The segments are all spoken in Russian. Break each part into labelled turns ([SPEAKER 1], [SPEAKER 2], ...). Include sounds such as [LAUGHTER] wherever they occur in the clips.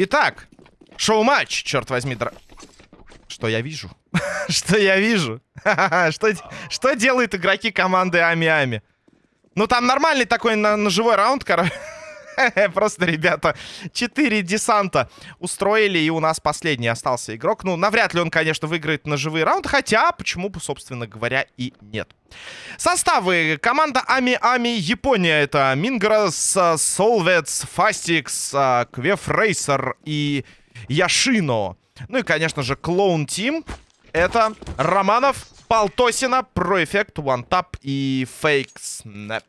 [SPEAKER 1] Итак, шоу-матч, черт возьми, дра... Что я вижу? [LAUGHS] что я вижу? [LAUGHS] что, что делают игроки команды Ами-Ами? Ну, там нормальный такой на, живой раунд, короче. [LAUGHS] Просто, ребята, 4 десанта устроили, и у нас последний остался игрок. Ну, навряд ли он, конечно, выиграет на живые раунды, хотя, почему бы, собственно говоря, и нет. Составы. Команда Ами-Ами Япония. Это Мингрос, Солвец, Фастикс, Квеф Рейсер и Яшино. Ну и, конечно же, Клоун Тим. Это Романов, Полтосина, Проэффект, One и Фейк Снэп.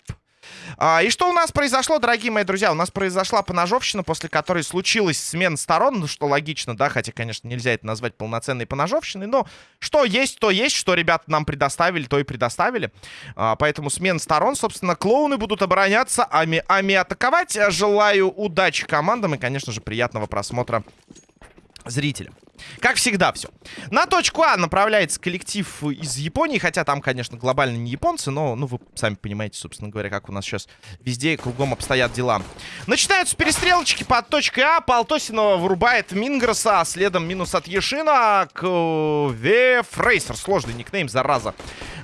[SPEAKER 1] А, и что у нас произошло, дорогие мои друзья? У нас произошла поножовщина, после которой случилась смена сторон, ну, что логично, да, хотя, конечно, нельзя это назвать полноценной поножовщиной, но что есть, то есть, что ребята нам предоставили, то и предоставили. А, поэтому смена сторон, собственно, клоуны будут обороняться, ами, ами атаковать. Желаю удачи командам и, конечно же, приятного просмотра зрителям. Как всегда все. На точку А направляется коллектив из Японии, хотя там, конечно, глобально не японцы, но, ну, вы сами понимаете, собственно говоря, как у нас сейчас везде и кругом обстоят дела. Начинаются перестрелочки под точкой А. Полтосинова вырубает Мингроса, а следом минус от Ешина к Вефрейсер. Сложный никнейм, зараза.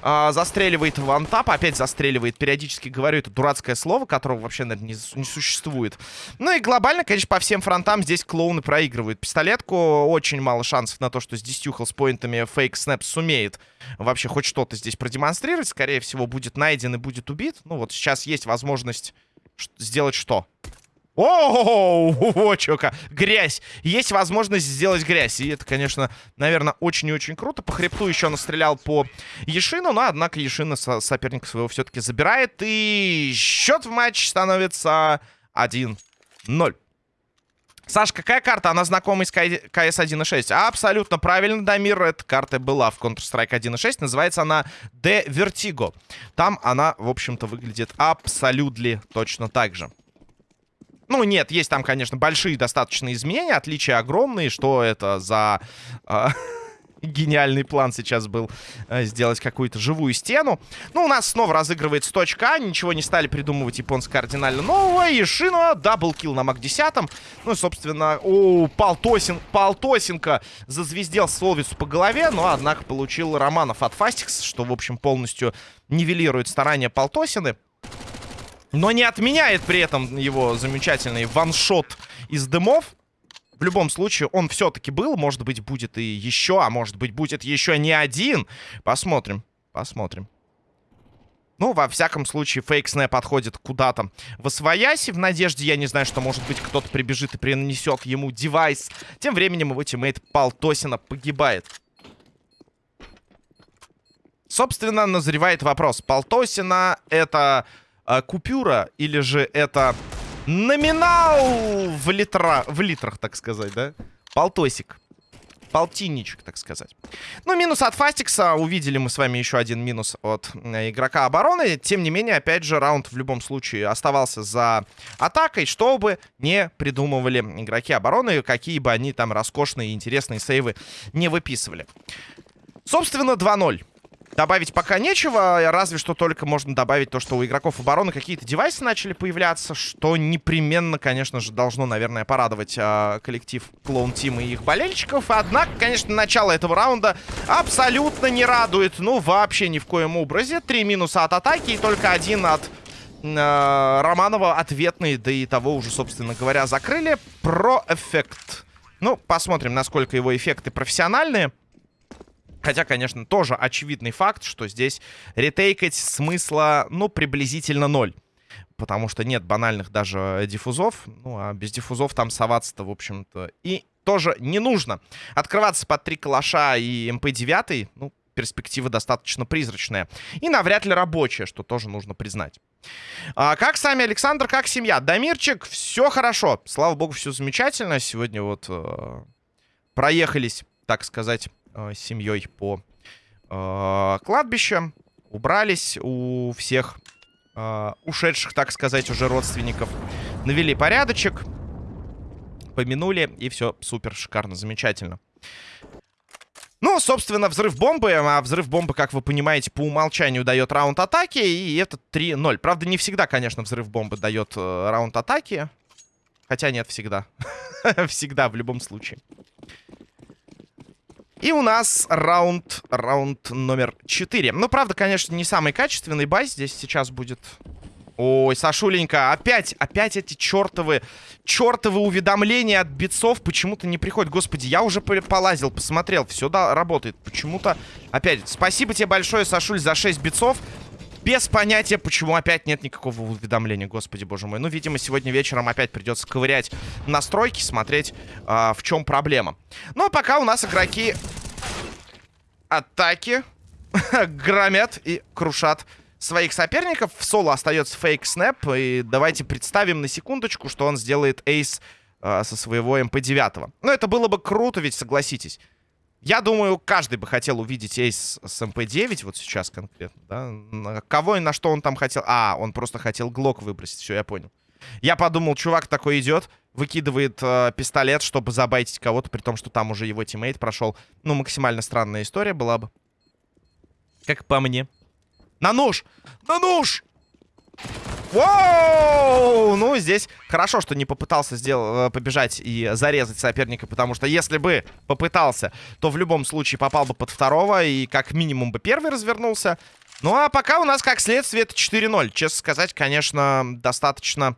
[SPEAKER 1] А, застреливает вантап, опять застреливает. Периодически говорю это дурацкое слово, которого вообще, наверное, не, не существует. Ну и глобально, конечно, по всем фронтам здесь клоуны проигрывают. Пистолетку очень мало шансов на то, что с 10 хелспоинтами фейк снэп сумеет вообще хоть что-то здесь продемонстрировать. Скорее всего, будет найден и будет убит. Ну вот сейчас есть возможность сделать что? О, о, [LAUGHS] чё Грязь. Есть возможность сделать грязь. И это, конечно, наверное, очень и очень круто. По хребту еще настрелял по Ешину, но, однако, Ешина со соперника своего все-таки забирает. И счет в матч становится 1-0. Саш, какая карта? Она знакома с КС 1.6. Абсолютно правильно, Дамир. Эта карта была в Counter-Strike 1.6. Называется она The Vertigo. Там она, в общем-то, выглядит абсолютно точно так же. Ну, нет, есть там, конечно, большие достаточно изменения. Отличия огромные. Что это за... [LAUGHS] Гениальный план сейчас был э, сделать какую-то живую стену. Ну, у нас снова разыгрывается точка А. Ничего не стали придумывать японцы кардинально нового. И Шина, double kill на MAC-10. Ну, собственно, у Полтосин, Полтосенко зазвездел Солвицу по голове. Но, однако, получил Романов от Фастикс, что, в общем, полностью нивелирует старания Полтосины. Но не отменяет при этом его замечательный one-shot из дымов. В любом случае, он все-таки был. Может быть, будет и еще, а может быть, будет еще не один. Посмотрим, посмотрим. Ну, во всяком случае, фейк подходит куда-то восвояси. В надежде, я не знаю, что, может быть, кто-то прибежит и принесет ему девайс. Тем временем его тиммейт Полтосина погибает. Собственно, назревает вопрос. Полтосина это э, купюра или же это Номинал в, литра... в литрах, так сказать, да? Полтосик. Полтинничек, так сказать. Ну, минус от Фастикса. Увидели мы с вами еще один минус от э, игрока обороны. Тем не менее, опять же, раунд в любом случае оставался за атакой, чтобы не придумывали игроки обороны, какие бы они там роскошные и интересные сейвы не выписывали. Собственно, 2-0. Добавить пока нечего, разве что только можно добавить то, что у игроков обороны какие-то девайсы начали появляться, что непременно, конечно же, должно, наверное, порадовать э, коллектив Клоун Тима и их болельщиков. Однако, конечно, начало этого раунда абсолютно не радует, ну, вообще ни в коем образе. Три минуса от атаки и только один от э, Романова ответный, да и того уже, собственно говоря, закрыли. Про эффект. Ну, посмотрим, насколько его эффекты профессиональные. Хотя, конечно, тоже очевидный факт, что здесь ретейкать смысла, ну, приблизительно ноль. Потому что нет банальных даже диффузов. Ну, а без диффузов там соваться-то, в общем-то, и тоже не нужно. Открываться под три калаша и МП-9, ну, перспектива достаточно призрачная. И навряд ли рабочая, что тоже нужно признать. А, как сами Александр, как семья? Дамирчик, все хорошо. Слава богу, все замечательно. Сегодня вот э, проехались, так сказать, э, семьей по э, кладбищам. Убрались у всех э, ушедших, так сказать, уже родственников. Навели порядочек. Помянули, и все супер, шикарно, замечательно. Ну, собственно, взрыв бомбы, а взрыв бомбы, как вы понимаете, по умолчанию дает раунд атаки, и это 3-0. Правда, не всегда, конечно, взрыв бомбы дает э, раунд атаки. Хотя нет, всегда. [LAUGHS] всегда, в любом случае. И у нас раунд, раунд номер 4. Ну, правда, конечно, не самый качественный бай здесь сейчас будет. Ой, Сашуленька, опять, опять эти чертовы, чертовы уведомления от битцов почему-то не приходят. Господи, я уже полазил, посмотрел, все да, работает. Почему-то, опять, спасибо тебе большое, Сашуль, за 6 битцов. Без понятия, почему опять нет никакого уведомления, господи боже мой. Ну, видимо, сегодня вечером опять придется ковырять настройки, смотреть, э, в чем проблема. Ну, а пока у нас игроки атаки [LAUGHS] громят и крушат своих соперников. В соло остается фейк снэп. И давайте представим на секундочку, что он сделает ace э, со своего MP9. Ну, это было бы круто, ведь согласитесь. Я думаю, каждый бы хотел увидеть ace с MP9, вот сейчас конкретно, да? Кого и на что он там хотел? А, он просто хотел глок выбросить, все, я понял. Я подумал, чувак такой идет, выкидывает э, пистолет, чтобы забайтить кого-то, при том, что там уже его тиммейт прошел. Ну, максимально странная история была бы. Как по мне. На нож! На нож! Воу! Ну, здесь хорошо, что не попытался сделать, э, побежать и зарезать соперника, потому что если бы попытался, то в любом случае попал бы под второго и как минимум бы первый развернулся. Ну, а пока у нас, как следствие, это 4-0. Честно сказать, конечно, достаточно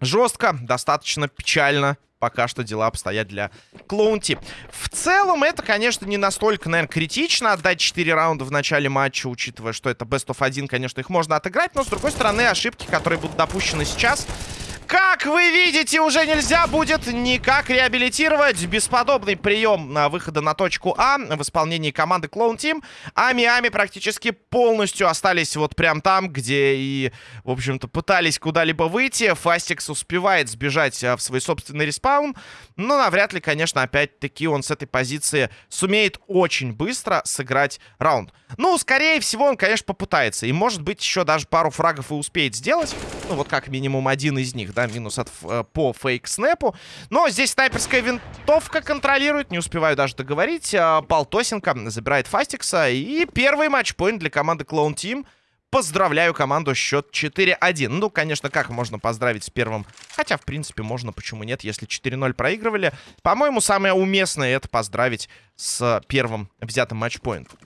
[SPEAKER 1] жестко, достаточно печально пока что дела обстоят для Clown Team. В целом, это, конечно, не настолько, наверное, критично отдать 4 раунда в начале матча, учитывая, что это Best of 1, конечно, их можно отыграть, но, с другой стороны, ошибки, которые будут допущены сейчас, как вы видите, уже нельзя будет никак реабилитировать. Бесподобный прием на выхода на точку А в исполнении команды Clown Team. А Ами-Ами практически полностью остались вот прям там, где и, в общем-то, пытались куда-либо выйти. Фастикс успевает сбежать а, в свой собственный респаун. Но навряд ли, конечно, опять-таки он с этой позиции сумеет очень быстро сыграть раунд. Ну, скорее всего, он, конечно, попытается. И, может быть, еще даже пару фрагов и успеет сделать. Ну, вот как минимум один из них, да, минус от, э, по фейк-снэпу. Но здесь снайперская винтовка контролирует. Не успеваю даже договорить. Э, Полтосенко забирает Фастикса. И первый матчпоинт для команды Clone Team. Поздравляю команду, счет 4-1. Ну, конечно, как можно поздравить с первым? Хотя, в принципе, можно, почему нет, если 4-0 проигрывали. По-моему, самое уместное это поздравить с первым взятым матчпоинтом.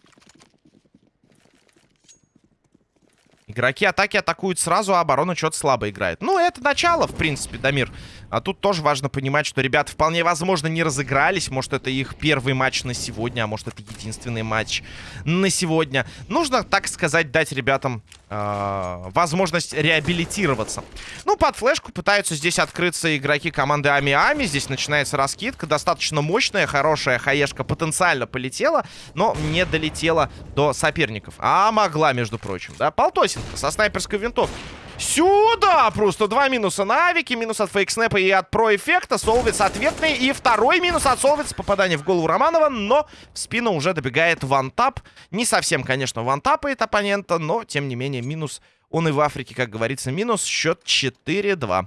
[SPEAKER 1] Игроки атаки атакуют сразу, а оборона что-то слабо играет. Ну, это начало, в принципе, Дамир. А тут тоже важно понимать, что ребята вполне возможно не разыгрались. Может, это их первый матч на сегодня, а может, это единственный матч на сегодня. Нужно, так сказать, дать ребятам э, возможность реабилитироваться. Ну, под флешку пытаются здесь открыться игроки команды Ами-Ами. Здесь начинается раскидка. Достаточно мощная, хорошая хаешка потенциально полетела, но не долетела до соперников. А могла, между прочим, да? Полтосинка со снайперской винтовкой. Сюда! Просто два минуса на авике, минус от фейк-снэпа и от про-эффекта. Солвиц ответный. И второй минус от Солвиц. Попадание в голову Романова, но в спину уже добегает вантап. Не совсем, конечно, вантапает оппонента, но, тем не менее, минус он и в Африке, как говорится, минус. Счет 4-2.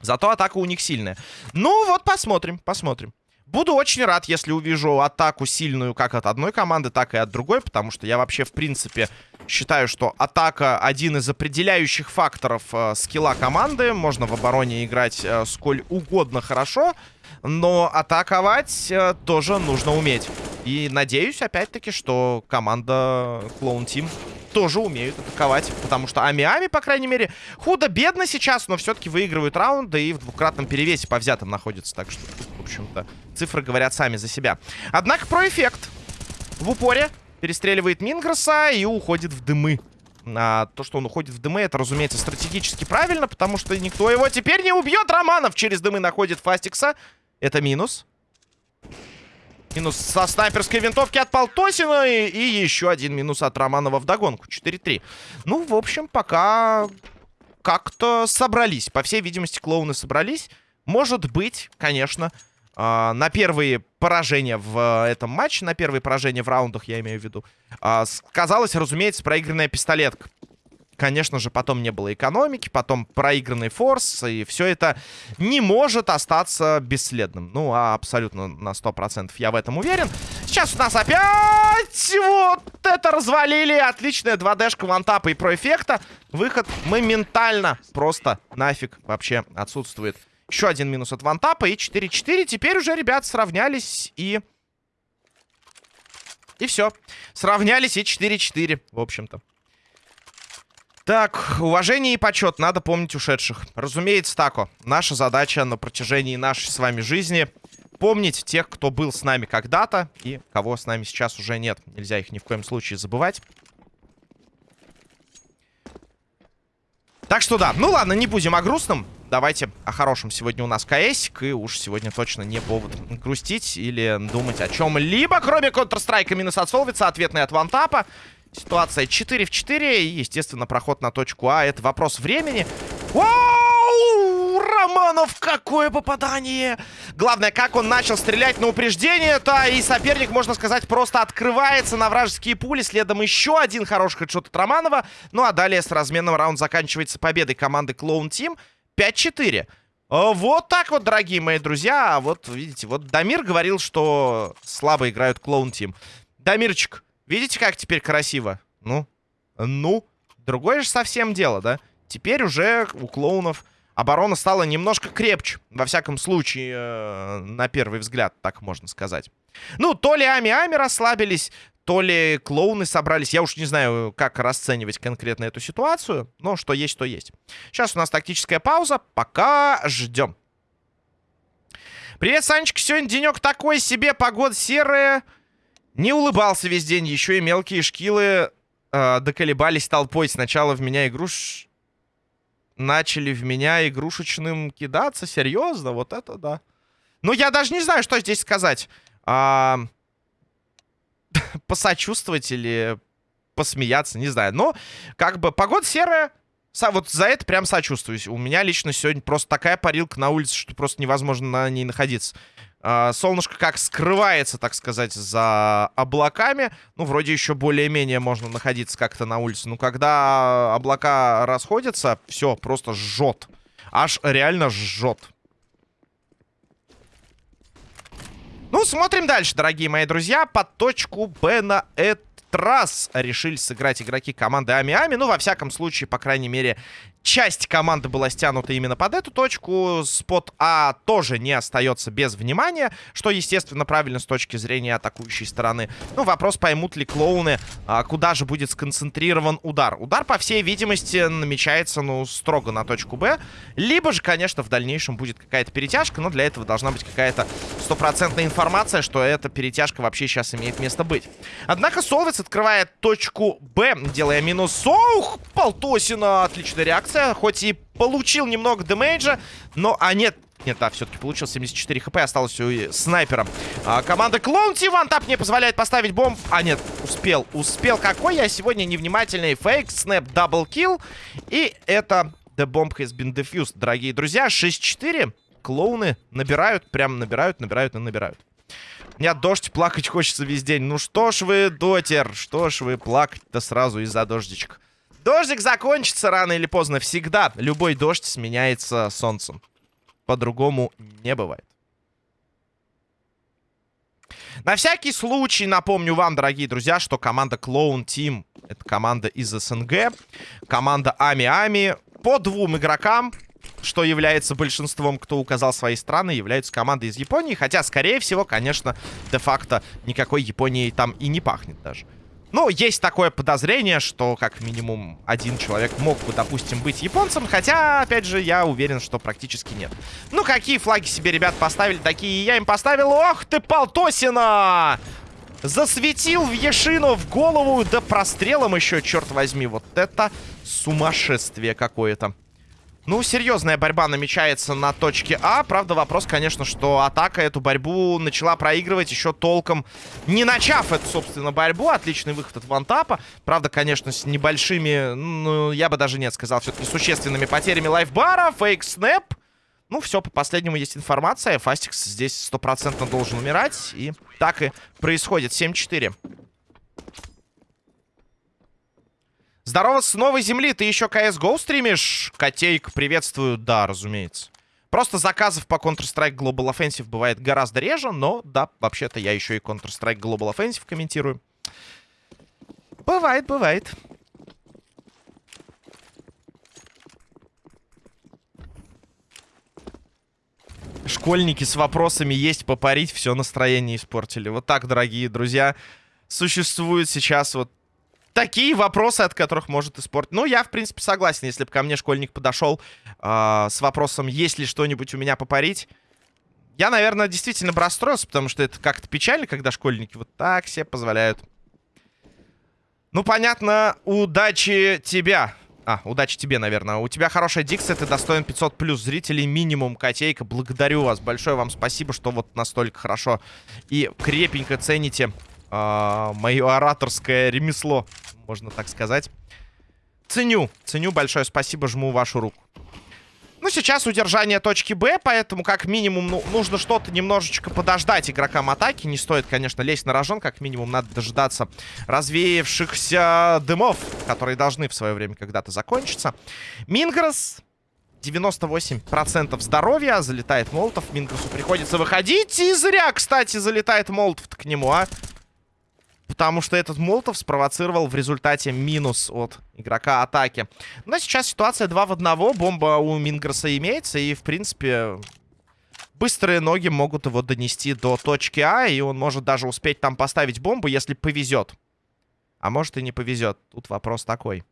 [SPEAKER 1] Зато атака у них сильная. Ну вот, посмотрим, посмотрим. Буду очень рад, если увижу атаку сильную как от одной команды, так и от другой, потому что я вообще, в принципе, считаю, что атака один из определяющих факторов э, скилла команды. Можно в обороне играть э, сколь угодно хорошо, но атаковать э, тоже нужно уметь. И надеюсь, опять-таки, что команда Clone Team тоже умеют атаковать. Потому что Ами-Ами, по крайней мере, худо-бедно сейчас, но все-таки выигрывают раунды и в двукратном перевесе по взятым находится. Так что, общем-то, цифры говорят сами за себя. Однако про эффект. В упоре перестреливает Мингроса и уходит в дымы. А то, что он уходит в дымы, это, разумеется, стратегически правильно, потому что никто его теперь не убьет. Романов через дымы находит Фастикса. Это минус. Минус со снайперской винтовки от Полтосина. И, и еще один минус от Романова в догонку. 4-3. Ну, в общем, пока как-то собрались. По всей видимости, клоуны собрались. Может быть, конечно, на первые поражения в э, этом матче, на первые поражения в раундах, я имею в виду, э, сказалось, разумеется, проигранная пистолетка. конечно же, потом не было экономики, потом проигранный форс, и все это не может остаться бесследным. Ну, а абсолютно на 100% я в этом уверен. Сейчас у нас опять вот это развалили. Отличная 2D-шка вантапа и про эффекта. Выход моментально просто нафиг вообще отсутствует. Еще один минус от вантапа и 4-4. Теперь уже ребят сравнялись и... И все. Сравнялись и 4-4, в общем-то. Так, уважение и почет. Надо помнить ушедших. Разумеется, тако. Наша задача на протяжении нашей с вами жизни помнить тех, кто был с нами когда-то и кого с нами сейчас уже нет. Нельзя их ни в коем случае забывать. Так что да, ну ладно, не будем о грустном. Давайте о хорошем. Сегодня у нас КСик, и уж сегодня точно не повод грустить или думать о чем-либо, кроме Counter-Strike минус от Солвица, ответный от Вантапа. Ситуация 4 в 4, и, естественно, проход на точку А. Это вопрос времени. Вау! Романов, какое попадание! Главное, как он начал стрелять на упреждение-то, и соперник, можно сказать, просто открывается на вражеские пули. Следом еще один хороший хедшот от Романова. Ну, а далее с разменным раунд заканчивается победой команды Clone Team. 5-4. А вот так вот, дорогие мои друзья. Вот, видите, вот Дамир говорил, что слабо играют Clone Team. Дамирчик, видите, как теперь красиво? Ну, ну, другое же совсем дело, да? Теперь уже у клоунов оборона стала немножко крепче. Во всяком случае, э, на первый взгляд, так можно сказать. Ну, то ли Ами-Ами расслабились, то ли клоуны собрались. Я уж не знаю, как расценивать конкретно эту ситуацию. Но что есть, то есть. Сейчас у нас тактическая пауза. Пока ждем. Привет, Санечка. Сегодня денек такой себе. Погода серая. Не улыбался весь день. Еще и мелкие шкилы э, доколебались толпой. Сначала в меня игруш... Начали в меня игрушечным кидаться. Серьезно? Вот это да. Ну, я даже не знаю, что здесь сказать. А [LAUGHS] посочувствовать или посмеяться, не знаю. Но, как бы, погода серая. Вот за это прям сочувствую. У меня лично сегодня просто такая парилка на улице, что просто невозможно на ней находиться. А, солнышко как скрывается, так сказать, за облаками. Ну, вроде еще более-менее можно находиться как-то на улице. Но когда облака расходятся, все, просто жжет. Аж реально жжет. Ну, смотрим дальше, дорогие мои друзья. Под точку Б на этот раз решили сыграть игроки команды Ами-Ами. Ну, во всяком случае, по крайней мере, часть команды была стянута именно под эту точку. Спот А тоже не остается без внимания, что, естественно, правильно с точки зрения атакующей стороны. Ну, вопрос, поймут ли клоуны, а, куда же будет сконцентрирован удар. Удар, по всей видимости, намечается, ну, строго на точку Б. Либо же, конечно, в дальнейшем будет какая-то перетяжка, но для этого должна быть какая-то стопроцентная информация, что эта перетяжка вообще сейчас имеет место быть. Однако Солвец открывает точку Б, делая минус. Ох, Полтосина, отличная реакция реакция. Хоть и получил немного демейджа, но... А, нет, нет, да, все-таки получил 74 хп, осталось у снайпера. А, команда Clown Team вот так не позволяет поставить бомб. А, нет, успел, успел. Какой я сегодня невнимательный. Фейк, снэп, double kill. И это The bomb has been defused, дорогие друзья. 6-4. Клоуны набирают, прям набирают, набирают и набирают. Меня дождь плакать хочется весь день. Ну что ж вы, дотер, что ж вы плакать-то сразу из-за дождичка. Дождик закончится рано или поздно. Всегда любой дождь сменяется солнцем. По-другому не бывает. На всякий случай напомню вам, дорогие друзья, что команда Clone Team — это команда из СНГ. Команда Ами-Ами по двум игрокам, что является большинством, кто указал свои страны, являются командой из Японии. Хотя, скорее всего, конечно, де-факто никакой Японии там и не пахнет даже. Ну, есть такое подозрение, что как минимум один человек мог бы, допустим, быть японцем. Хотя, опять же, я уверен, что практически нет. Ну, какие флаги себе ребят поставили, такие я им поставил. Ох ты, Полтосина! Засветил в Ешину в голову, да прострелом еще, черт возьми. Вот это сумасшествие какое-то. Ну, серьезная борьба намечается на точке А. Правда, вопрос, конечно, что атака эту борьбу начала проигрывать еще толком, не начав эту, собственно, борьбу. Отличный выход от вантапа. Правда, конечно, с небольшими, ну, я бы даже нет сказал, все-таки существенными потерями лайфбара. Фейк снэп. Ну, все, по последнему есть информация. Фастикс здесь стопроцентно должен умирать. И так и происходит. 7-4. Здорово с новой земли. Ты еще CSGO стримишь? Котейка, приветствую. Да, разумеется. Просто заказов по Counter-Strike Global Offensive бывает гораздо реже, но да, вообще-то я еще и Counter-Strike Global Offensive комментирую. Бывает, бывает. Школьники с вопросами есть попарить, все настроение испортили. Вот так, дорогие друзья, существуют сейчас вот такие вопросы, от которых может испортить. Ну, я, в принципе, согласен. Если бы ко мне школьник подошел э, с вопросом, есть ли что-нибудь у меня попарить, я, наверное, действительно бы расстроился, потому что это как-то печально, когда школьники вот так себе позволяют. Ну, понятно, удачи тебя. А, удачи тебе, наверное. У тебя хорошая дикция, ты достоин 500 плюс зрителей, минимум, котейка. Благодарю вас, большое вам спасибо, что вот настолько хорошо и крепенько цените э, мое ораторское ремесло, можно так сказать. Ценю, ценю, большое спасибо, жму вашу руку. Ну, сейчас удержание точки Б, поэтому как минимум ну, нужно что-то немножечко подождать игрокам атаки. Не стоит, конечно, лезть на рожон, как минимум надо дожидаться развеявшихся дымов, которые должны в свое время когда-то закончиться. Мингрос 98% здоровья. Залетает Молотов. Мингросу приходится выходить. И зря, кстати, залетает Молотов к нему, а. Потому что этот Молотов спровоцировал в результате минус от игрока атаки. Но сейчас ситуация 2 в 1. Бомба у Мингресса имеется. И, в принципе, быстрые ноги могут его донести до точки А. И он может даже успеть там поставить бомбу, если повезет. А может и не повезет. Тут вопрос такой.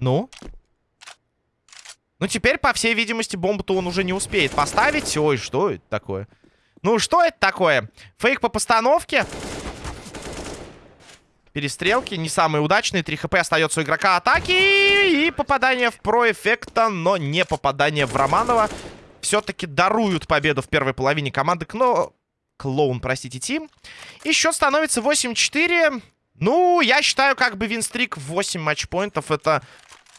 [SPEAKER 1] Ну? Ну, теперь, по всей видимости, бомбу-то он уже не успеет поставить. Ой, что это такое? Ну, что это такое? Фейк по постановке. Перестрелки не самые удачные. 3 хп остается у игрока атаки. И попадание в про-эффекта, но не попадание в Романова. Все-таки даруют победу в первой половине команды Кно... Клоун, простите, Тим. И счет становится 8-4. Ну, я считаю, как бы винстрик в 8 матчпоинтов это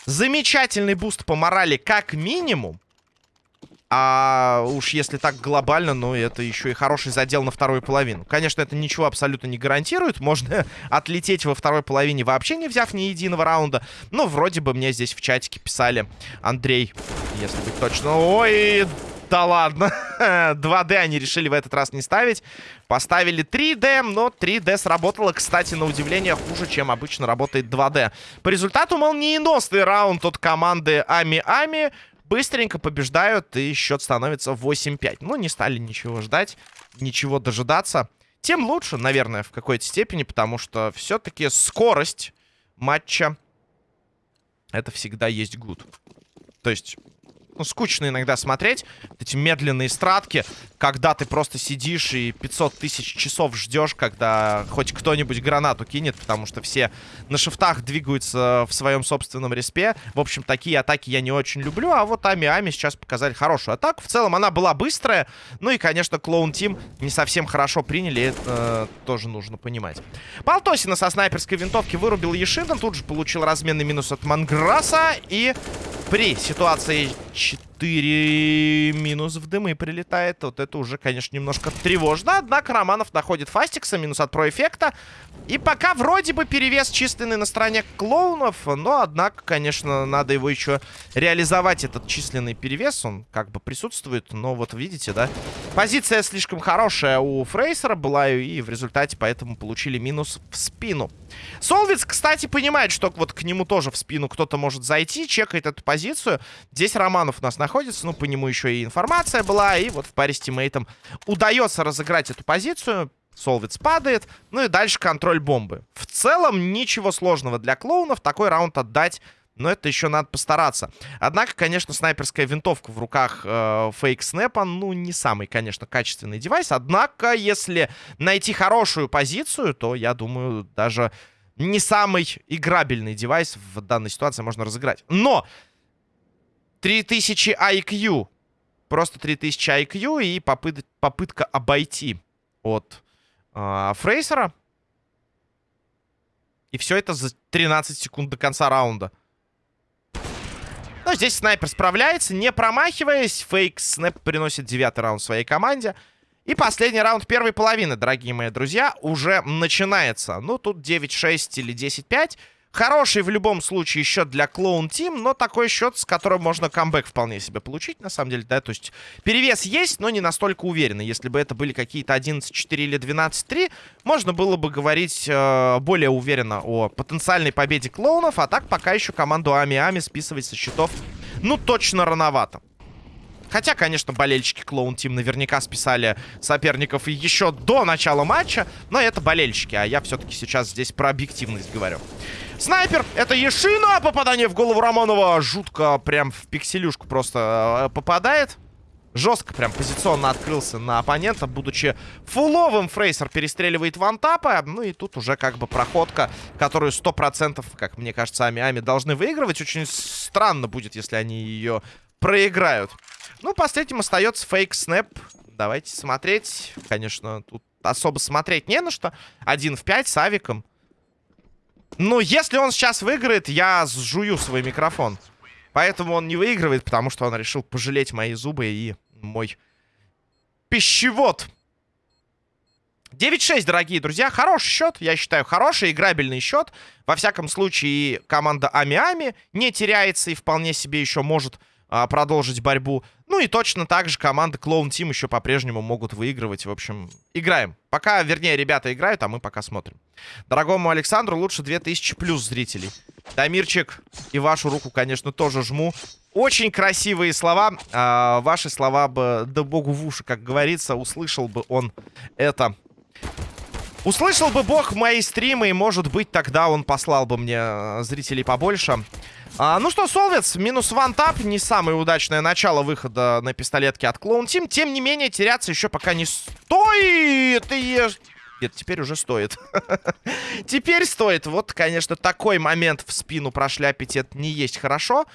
[SPEAKER 1] Замечательный буст по морали как минимум. А уж если так глобально, ну это еще и хороший задел на вторую половину. Конечно, это ничего абсолютно не гарантирует. Можно [LAUGHS] отлететь во второй половине вообще не взяв ни единого раунда. Но вроде бы мне здесь в чатике писали Андрей, если быть точно. Ой, да ладно. [LAUGHS] 2D они решили в этот раз не ставить. Поставили 3D, но 3D сработало, кстати, на удивление хуже, чем обычно работает 2D. По результату молниеносный раунд от команды Ами-Ами. Быстренько побеждают, и счет становится 8-5. Ну, не стали ничего ждать, ничего дожидаться. Тем лучше, наверное, в какой-то степени, потому что все-таки скорость матча это всегда есть гуд. То есть ну, скучно иногда смотреть. Эти медленные стратки, когда ты просто сидишь и 500 тысяч часов ждешь, когда хоть кто-нибудь гранату кинет, потому что все на шифтах двигаются в своем собственном респе. В общем, такие атаки я не очень люблю, а вот Ами-Ами сейчас показали хорошую атаку. В целом она была быстрая, ну и, конечно, Клоун Тим не совсем хорошо приняли, это э, тоже нужно понимать. Полтосина со снайперской винтовки вырубил Ешиден, тут же получил разменный минус от Манграса и при ситуации 4 минус в дымы прилетает. Вот это уже, конечно, немножко тревожно. Однако Романов находит Фастикса, минус от проэффекта. И пока вроде бы перевес численный на стороне клоунов. Но, однако, конечно, надо его еще реализовать, этот численный перевес. Он как бы присутствует. Но вот видите, да? Позиция слишком хорошая у Фрейсера была. И в результате поэтому получили минус в спину. Солвиц, кстати, понимает, что вот к нему тоже в спину кто-то может зайти. Чекает эту позицию. Здесь Романов у нас находится. Ну, по нему еще и информация была. И вот в паре с тиммейтом удается разыграть эту позицию. Солвиц падает. Ну и дальше контроль бомбы. В целом ничего сложного для клоунов. Такой раунд отдать но это еще надо постараться. Однако, конечно, снайперская винтовка в руках э, фейк снэпа, ну, не самый, конечно, качественный девайс. Однако, если найти хорошую позицию, то, я думаю, даже не самый играбельный девайс в данной ситуации можно разыграть. Но 3000 IQ. Просто 3000 IQ и попыт попытка обойти от э, Фрейсера. И все это за 13 секунд до конца раунда. Но здесь снайпер справляется, не промахиваясь. Фейк снэп приносит девятый раунд своей команде. И последний раунд первой половины, дорогие мои друзья, уже начинается. Ну, тут 9-6 или 10-5. Хороший в любом случае счет для Клоун Тим, но такой счет, с которым можно камбэк вполне себе получить, на самом деле, да, то есть перевес есть, но не настолько уверенный. Если бы это были какие-то 11-4 или 12-3, можно было бы говорить э, более уверенно о потенциальной победе клоунов, а так пока еще команду Ами-Ами списывать со счетов, ну, точно рановато. Хотя, конечно, болельщики Клоун Тим наверняка списали соперников еще до начала матча. Но это болельщики, а я все-таки сейчас здесь про объективность говорю. Снайпер, это Ешина. Попадание в голову Романова. Жутко прям в пикселюшку просто э, попадает. Жестко прям позиционно открылся на оппонента, будучи фуловым. Фрейсер перестреливает вантапа. Ну и тут уже как бы проходка, которую 100%, как мне кажется, Ами-Ами должны выигрывать. Очень странно будет, если они ее проиграют. Ну, последним остается фейк снэп. Давайте смотреть. Конечно, тут особо смотреть не на что. Один в пять с авиком. Ну, если он сейчас выиграет, я сжую свой микрофон. Поэтому он не выигрывает, потому что он решил пожалеть мои зубы и мой пищевод. 9-6, дорогие друзья. Хороший счет, я считаю, хороший, играбельный счет. Во всяком случае, команда Ами-Ами не теряется и вполне себе еще может а, продолжить борьбу. Ну и точно так же команда Clone Team еще по-прежнему могут выигрывать. В общем, играем. Пока, вернее, ребята играют, а мы пока смотрим. Дорогому Александру лучше 2000 плюс зрителей. Дамирчик, и вашу руку, конечно, тоже жму. Очень красивые слова. А, ваши слова бы, да богу в уши, как говорится, услышал бы он это. Услышал бы бог мои стримы, и, может быть, тогда он послал бы мне э, зрителей побольше. А, ну что, Солвец, минус вантап. Не самое удачное начало выхода на пистолетке от Клоун Тим. Тем не менее, теряться еще пока не стоит. И... Нет, теперь уже стоит. [LAUGHS] теперь стоит. Вот, конечно, такой момент в спину прошляпить это не есть хорошо.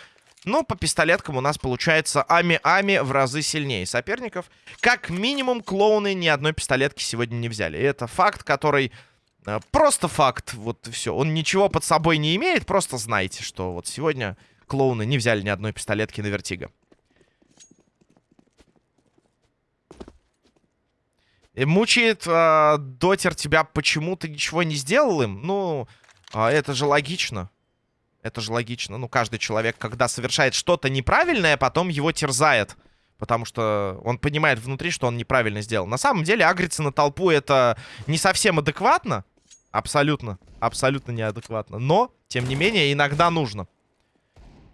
[SPEAKER 1] Но по пистолеткам у нас получается Ами-Ами в разы сильнее соперников. Как минимум, клоуны ни одной пистолетки сегодня не взяли. И это факт, который просто факт, вот все. Он ничего под собой не имеет, просто знайте, что вот сегодня клоуны не взяли ни одной пистолетки на Vertigo. И мучает э, Дотер тебя, почему ты ничего не сделал им? Ну, э, это же логично. Это же логично. Ну, каждый человек, когда совершает что-то неправильное, потом его терзает. Потому что он понимает внутри, что он неправильно сделал. На самом деле, агриться на толпу это не совсем адекватно. Абсолютно, абсолютно неадекватно. Но, тем не менее, иногда нужно.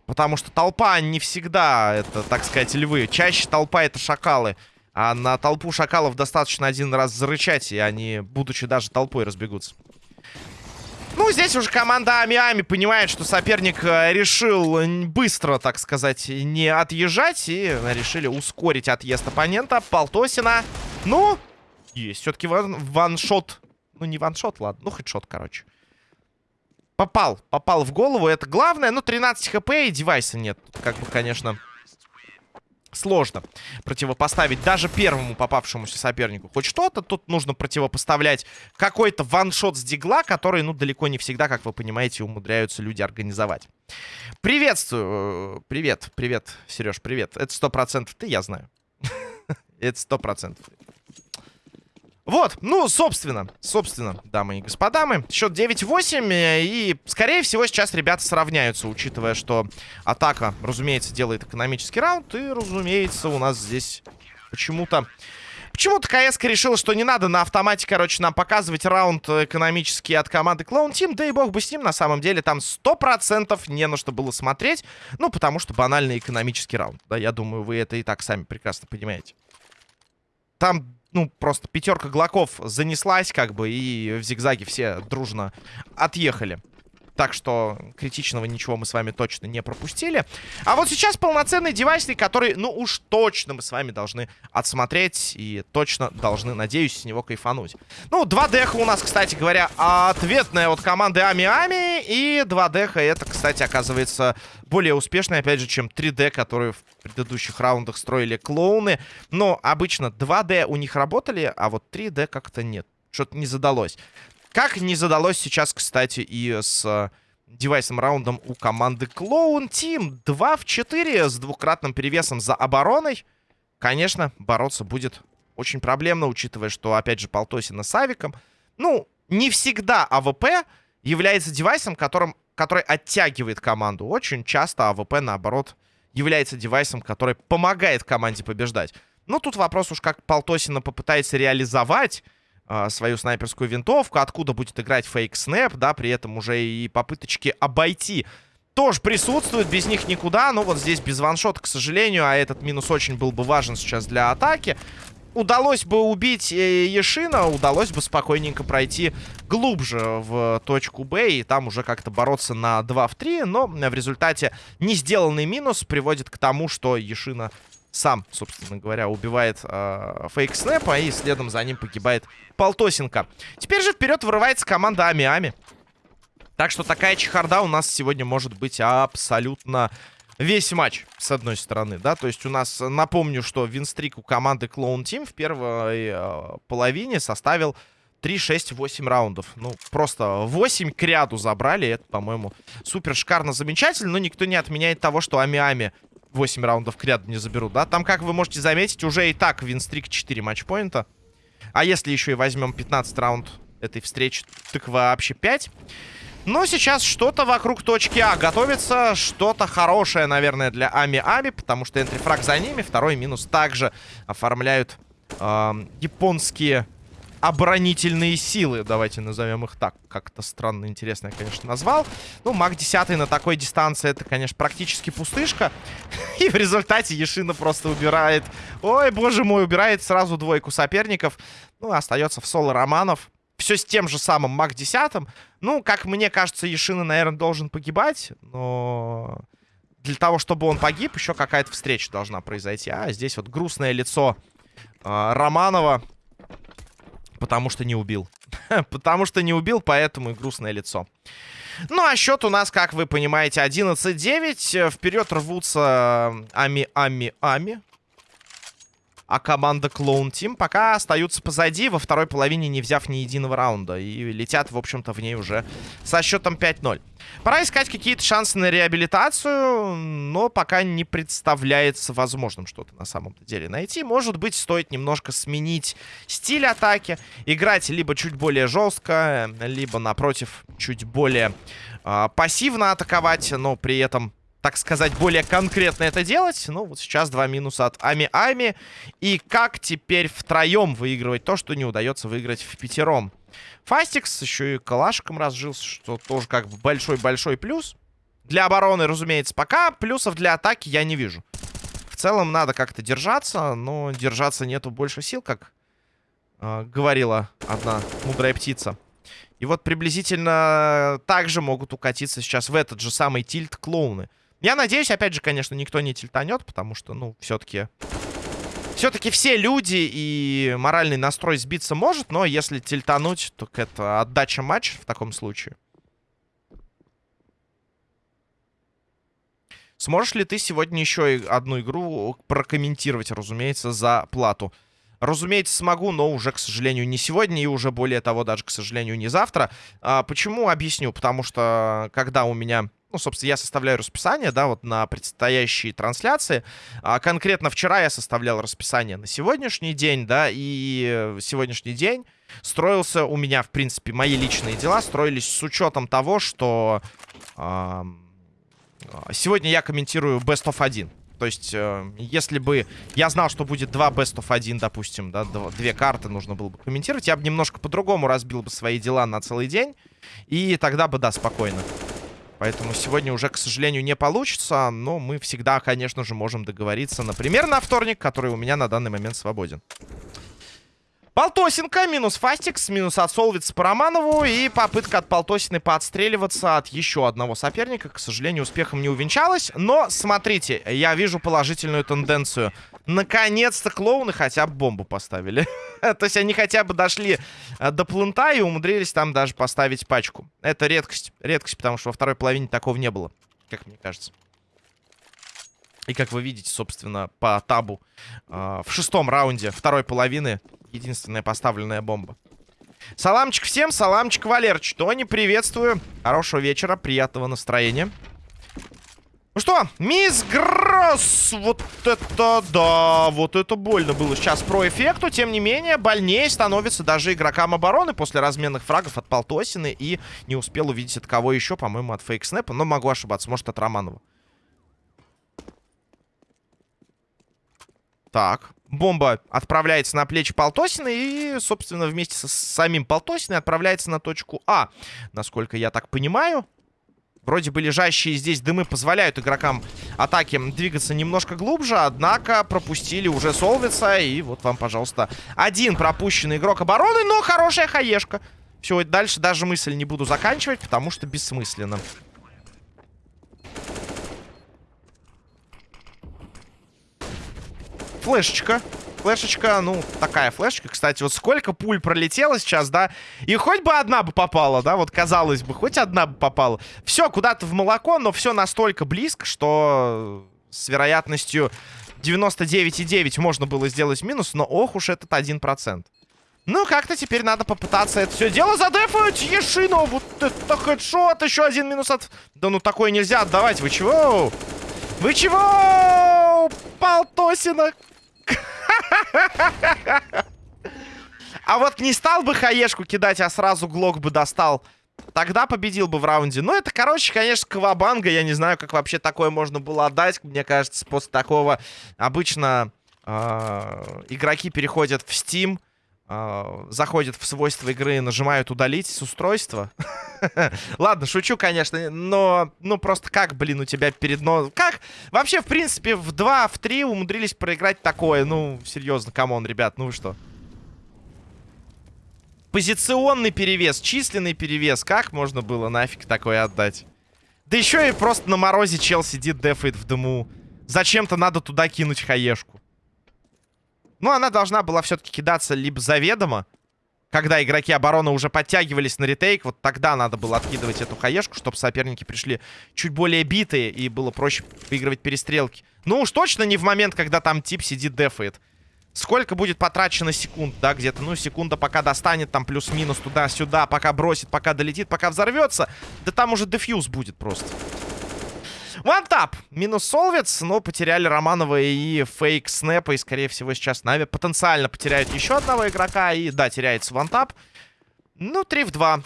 [SPEAKER 1] Потому что толпа не всегда, это, так сказать, львы. Чаще толпа это шакалы. А на толпу шакалов достаточно один раз зарычать, и они, будучи даже толпой, разбегутся. Ну, здесь уже команда Ами-Ами понимает, что соперник э, решил быстро, так сказать, не отъезжать. И решили ускорить отъезд оппонента. Полтосина. Ну, есть все-таки ван ваншот ну, не ваншот, ладно. Ну, хедшот, короче. Попал. Попал в голову. Это главное. Ну, 13 хп и девайса нет. Тут, как бы, конечно, сложно противопоставить даже первому попавшемуся сопернику. Хоть что-то тут нужно противопоставлять какой-то ваншот с дигла, который, ну, далеко не всегда, как вы понимаете, умудряются люди организовать. Приветствую. Привет, привет, Сереж, привет. Это сто процентов ты, я знаю. [LAUGHS] Это сто процентов. Вот, ну, собственно, собственно, дамы и господа, мы счет 9-8, э, и, скорее всего, сейчас ребята сравняются, учитывая, что атака, разумеется, делает экономический раунд, и, разумеется, у нас здесь почему-то... Почему-то КС решила, что не надо на автомате, короче, нам показывать раунд экономический от команды Clown Team. Да и бог бы с ним, на самом деле, там 100% не на что было смотреть. Ну, потому что банальный экономический раунд. Да, я думаю, вы это и так сами прекрасно понимаете. Там ну, просто пятерка глоков занеслась, как бы, и в зигзаге все дружно отъехали. Так что критичного ничего мы с вами точно не пропустили. А вот сейчас полноценный девайсник, который, ну уж точно мы с вами должны отсмотреть. И точно должны, надеюсь, с него кайфануть. Ну, 2 деха у нас, кстати говоря, ответная от команды Ами-Ами. И 2 деха это, кстати, оказывается более успешный, опять же, чем 3D, которые в предыдущих раундах строили клоуны. Но обычно 2D у них работали, а вот 3D как-то нет. Что-то не задалось. Как не задалось сейчас, кстати, и с э, девайс-раундом у команды Clown Team. 2 в 4 с двукратным перевесом за обороной. Конечно, бороться будет Очень проблемно, учитывая, что, опять же, Полтосина с Авиком. Ну, не всегда АВП является девайсом, которым, который оттягивает команду. Очень часто АВП, наоборот, является девайсом, который помогает команде побеждать. Ну, тут вопрос уж, как Полтосина попытается реализовать свою снайперскую винтовку, откуда будет играть фейк-снэп, да, при этом уже и попыточки обойти тоже присутствуют, без них никуда. Ну, вот здесь без ваншота, к сожалению, а этот минус очень был бы важен сейчас для атаки. Удалось бы убить э, Ешина, удалось бы спокойненько пройти глубже в точку Б и там уже как-то бороться на 2 в 3, но в результате не сделанный минус приводит к тому, что Ешина сам, собственно говоря, убивает э, фейк снэпа, и следом за ним погибает Полтосенко. Теперь же вперед вырывается команда Ами-Ами. Так что такая чехарда у нас сегодня может быть абсолютно весь матч, с одной стороны, да. То есть у нас, напомню, что винстрик у команды Clone Team в первой э, половине составил 3, 6, 8 раундов. Ну, просто 8 к ряду забрали. Это, по-моему, супер шикарно, замечательно. Но никто не отменяет того, что Ами-Ами 8 раундов к ряду не заберут, да? Там, как вы можете заметить, уже и так винстрик 4 матчпоинта. А если еще и возьмем 15 раунд этой встречи, так вообще 5. Но сейчас что-то вокруг точки А готовится. Что-то хорошее, наверное, для Ами-Ами, потому что энтрифраг за ними. Второй минус также оформляют э, японские оборонительные силы. Давайте назовем их так. Как-то странно, интересно я, конечно, назвал. Ну, маг 10 на такой дистанции, это, конечно, практически пустышка. [LAUGHS] И в результате Ешина просто убирает... Ой, боже мой, убирает сразу двойку соперников. Ну, остается в соло Романов. Все с тем же самым маг 10. Ну, как мне кажется, Ешина, наверное, должен погибать. Но для того, чтобы он погиб, еще какая-то встреча должна произойти. А здесь вот грустное лицо э, Романова Потому что не убил. [LAUGHS] Потому что не убил, поэтому и грустное лицо. Ну, а счет у нас, как вы понимаете, 11-9. Вперед рвутся Ами-Ами-Ами а команда Clone Team пока остаются позади, во второй половине не взяв ни единого раунда. И летят, в общем-то, в ней уже со счетом 5-0. Пора искать какие-то шансы на реабилитацию, но пока не представляется возможным что-то на самом-то деле найти. Может быть, стоит немножко сменить стиль атаки, играть либо чуть более жестко, либо, напротив, чуть более э, пассивно атаковать, но при этом так сказать, более конкретно это делать. Ну, вот сейчас два минуса от Ами-Ами. И как теперь втроем выигрывать то, что не удается выиграть в пятером? Фастикс еще и калашиком разжился, что тоже как большой-большой плюс. Для обороны, разумеется, пока. Плюсов для атаки я не вижу. В целом надо как-то держаться, но держаться нету больше сил, как э, говорила одна мудрая птица. И вот приблизительно так же могут укатиться сейчас в этот же самый тильт клоуны. Я надеюсь, опять же, конечно, никто не тильтанет, потому что, ну, все-таки... Все-таки все люди и моральный настрой сбиться может, но если тильтануть, то это отдача матча в таком случае. Сможешь ли ты сегодня еще одну игру прокомментировать, разумеется, за плату? Разумеется, смогу, но уже, к сожалению, не сегодня и уже более того, даже, к сожалению, не завтра. А, почему? Объясню. Потому что, когда у меня ну, собственно, я составляю расписание, да, вот на предстоящие трансляции. А конкретно вчера я составлял расписание на сегодняшний день, да, и сегодняшний день строился у меня, в принципе, мои личные дела строились с учетом того, что э, сегодня я комментирую Best of 1. То есть, э, если бы я знал, что будет два Best of 1, допустим, да, две карты нужно было бы комментировать, я бы немножко по-другому разбил бы свои дела на целый день, и тогда бы, да, спокойно. Поэтому сегодня уже, к сожалению, не получится. Но мы всегда, конечно же, можем договориться, например, на вторник, который у меня на данный момент свободен. Полтосинка, минус Фастикс, минус от Солвиц по Романову. И попытка от Полтосины поотстреливаться от еще одного соперника. К сожалению, успехом не увенчалась. Но, смотрите, я вижу положительную тенденцию. Наконец-то клоуны хотя бы бомбу поставили. [LAUGHS] [LAUGHS] То есть они хотя бы дошли э, до плента и умудрились там даже поставить пачку. Это редкость. Редкость, потому что во второй половине такого не было, как мне кажется. И как вы видите, собственно, по табу э, в шестом раунде второй половины единственная поставленная бомба. Саламчик всем, саламчик Валерыч. Тони, приветствую. Хорошего вечера, приятного настроения. Ну что, мисс Гросс, вот это да, вот это больно было сейчас про эффекту. Тем не менее, больнее становится даже игрокам обороны после разменных фрагов от Полтосины. И не успел увидеть от кого еще, по-моему, от Фейк Снэпа. Но могу ошибаться, может от Романова. Так, бомба отправляется на плечи Полтосина и, собственно, вместе со самим Полтосиной отправляется на точку А. Насколько я так понимаю... Вроде бы лежащие здесь дымы позволяют игрокам атаки двигаться немножко глубже, однако пропустили уже Солвица, и вот вам, пожалуйста, один пропущенный игрок обороны, но хорошая хаешка. Все, дальше даже мысль не буду заканчивать, потому что бессмысленно. Флешечка флешечка, ну, такая флешечка. Кстати, вот сколько пуль пролетело сейчас, да? И хоть бы одна бы попала, да? Вот казалось бы, хоть одна бы попала. Все куда-то в молоко, но все настолько близко, что с вероятностью 99,9 можно было сделать минус, но ох уж этот 1%. Ну, как-то теперь надо попытаться это все дело задефать. Ешино, вот это хедшот, еще один минус от... Да ну, такое нельзя отдавать, вы чего? Вы чего? Полтосина, а вот не стал бы хаешку кидать, а сразу глок бы достал. Тогда победил бы в раунде. Ну, это, короче, конечно, cowabunga. Я не знаю, как вообще такое можно было отдать. Мне кажется, после такого обычно э, игроки переходят в Steam, э, заходят в свойства игры, нажимают удалить с устройства. [LAUGHS] Ладно, шучу, конечно, но, ну, просто как, блин, у тебя перед носом... Как? Вообще, в принципе, в 2, в 3 умудрились проиграть такое. Ну, серьезно, come on, ребят, ну вы что? Позиционный перевес, численный перевес. Как можно было нафиг такое отдать? Да еще и просто на морозе чел сидит, дефает в дыму. Зачем-то надо туда кинуть хаешку. Ну, она должна была все-таки кидаться либо заведомо, когда игроки обороны уже подтягивались на ретейк, вот тогда надо было откидывать эту хаешку, чтобы соперники пришли чуть более битые и было проще выигрывать перестрелки. Ну уж точно не в момент, когда там тип сидит дефает. Сколько будет потрачено секунд, да, где-то, ну, секунда пока достанет там плюс-минус туда-сюда, пока бросит, пока долетит, пока взорвется. Да там уже дефьюз будет просто. Вантап. Минус Солвец, но потеряли Романова и Фейк Снэпа. И, скорее всего, сейчас Нави потенциально потеряют еще одного игрока. И, да, теряется вантап. Ну, 3 в 2.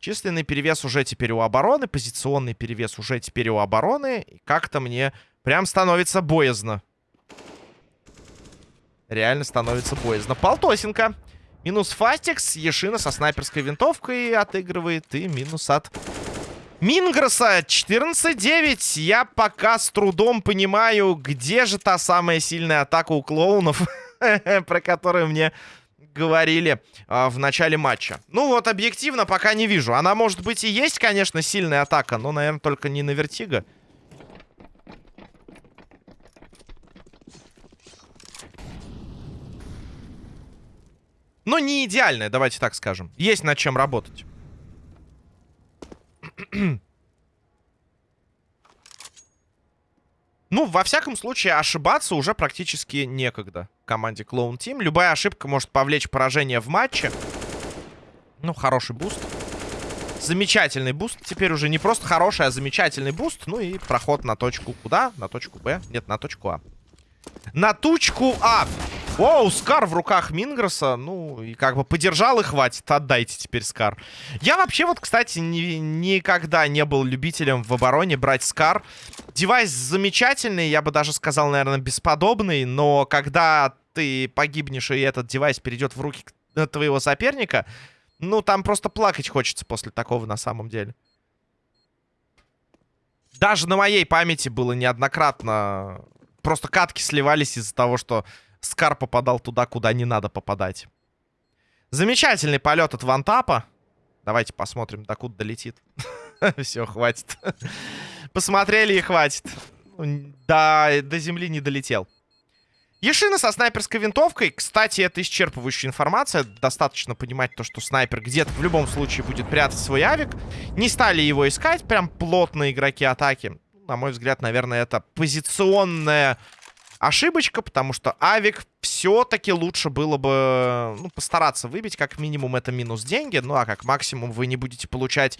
[SPEAKER 1] Численный перевес уже теперь у обороны. Позиционный перевес уже теперь у обороны. И как-то мне прям становится боязно. Реально становится боязно. Полтосенко. Минус Фастикс. Ешина со снайперской винтовкой отыгрывает. И минус от Мингроса 14-9. Я пока с трудом понимаю, где же та самая сильная атака у клоунов, [LAUGHS] про которую мне говорили а, в начале матча. Ну вот, объективно, пока не вижу. Она, может быть, и есть, конечно, сильная атака, но, наверное, только не на Vertigo. Но не идеальная, давайте так скажем. Есть над чем работать. Ну, во всяком случае, ошибаться уже практически некогда команде Clone Team. Любая ошибка может повлечь поражение в матче. Ну, хороший boost. Замечательный boost. Теперь уже не просто хороший, а замечательный boost. Ну и проход на точку куда? На точку Б? Нет, на точку А. На точку А. Оу, SCAR в руках Мингроса. Ну, и как бы подержал и хватит. Отдайте теперь SCAR. Я вообще вот, кстати, ни, никогда не был любителем в обороне брать SCAR. Девайс замечательный, я бы даже сказал, наверное, бесподобный. Но когда ты погибнешь, и этот девайс перейдет в руки твоего соперника, ну, там просто плакать хочется после такого на самом деле. Даже на моей памяти было неоднократно... Просто катки сливались из-за того, что Скар попадал туда, куда не надо попадать. Замечательный полет от вантапа. Давайте посмотрим, докуда долетит. [LAUGHS] Все, хватит. Посмотрели и хватит. До, до земли не долетел. Ешина со снайперской винтовкой. Кстати, это исчерпывающая информация. Достаточно понимать то, что снайпер где-то в любом случае будет прятать свой авик. Не стали его искать. Прям плотные игроки атаки. На мой взгляд, наверное, это позиционная ошибочка, потому что авик все-таки лучше было бы ну, постараться выбить. Как минимум это минус деньги, ну а как максимум вы не будете получать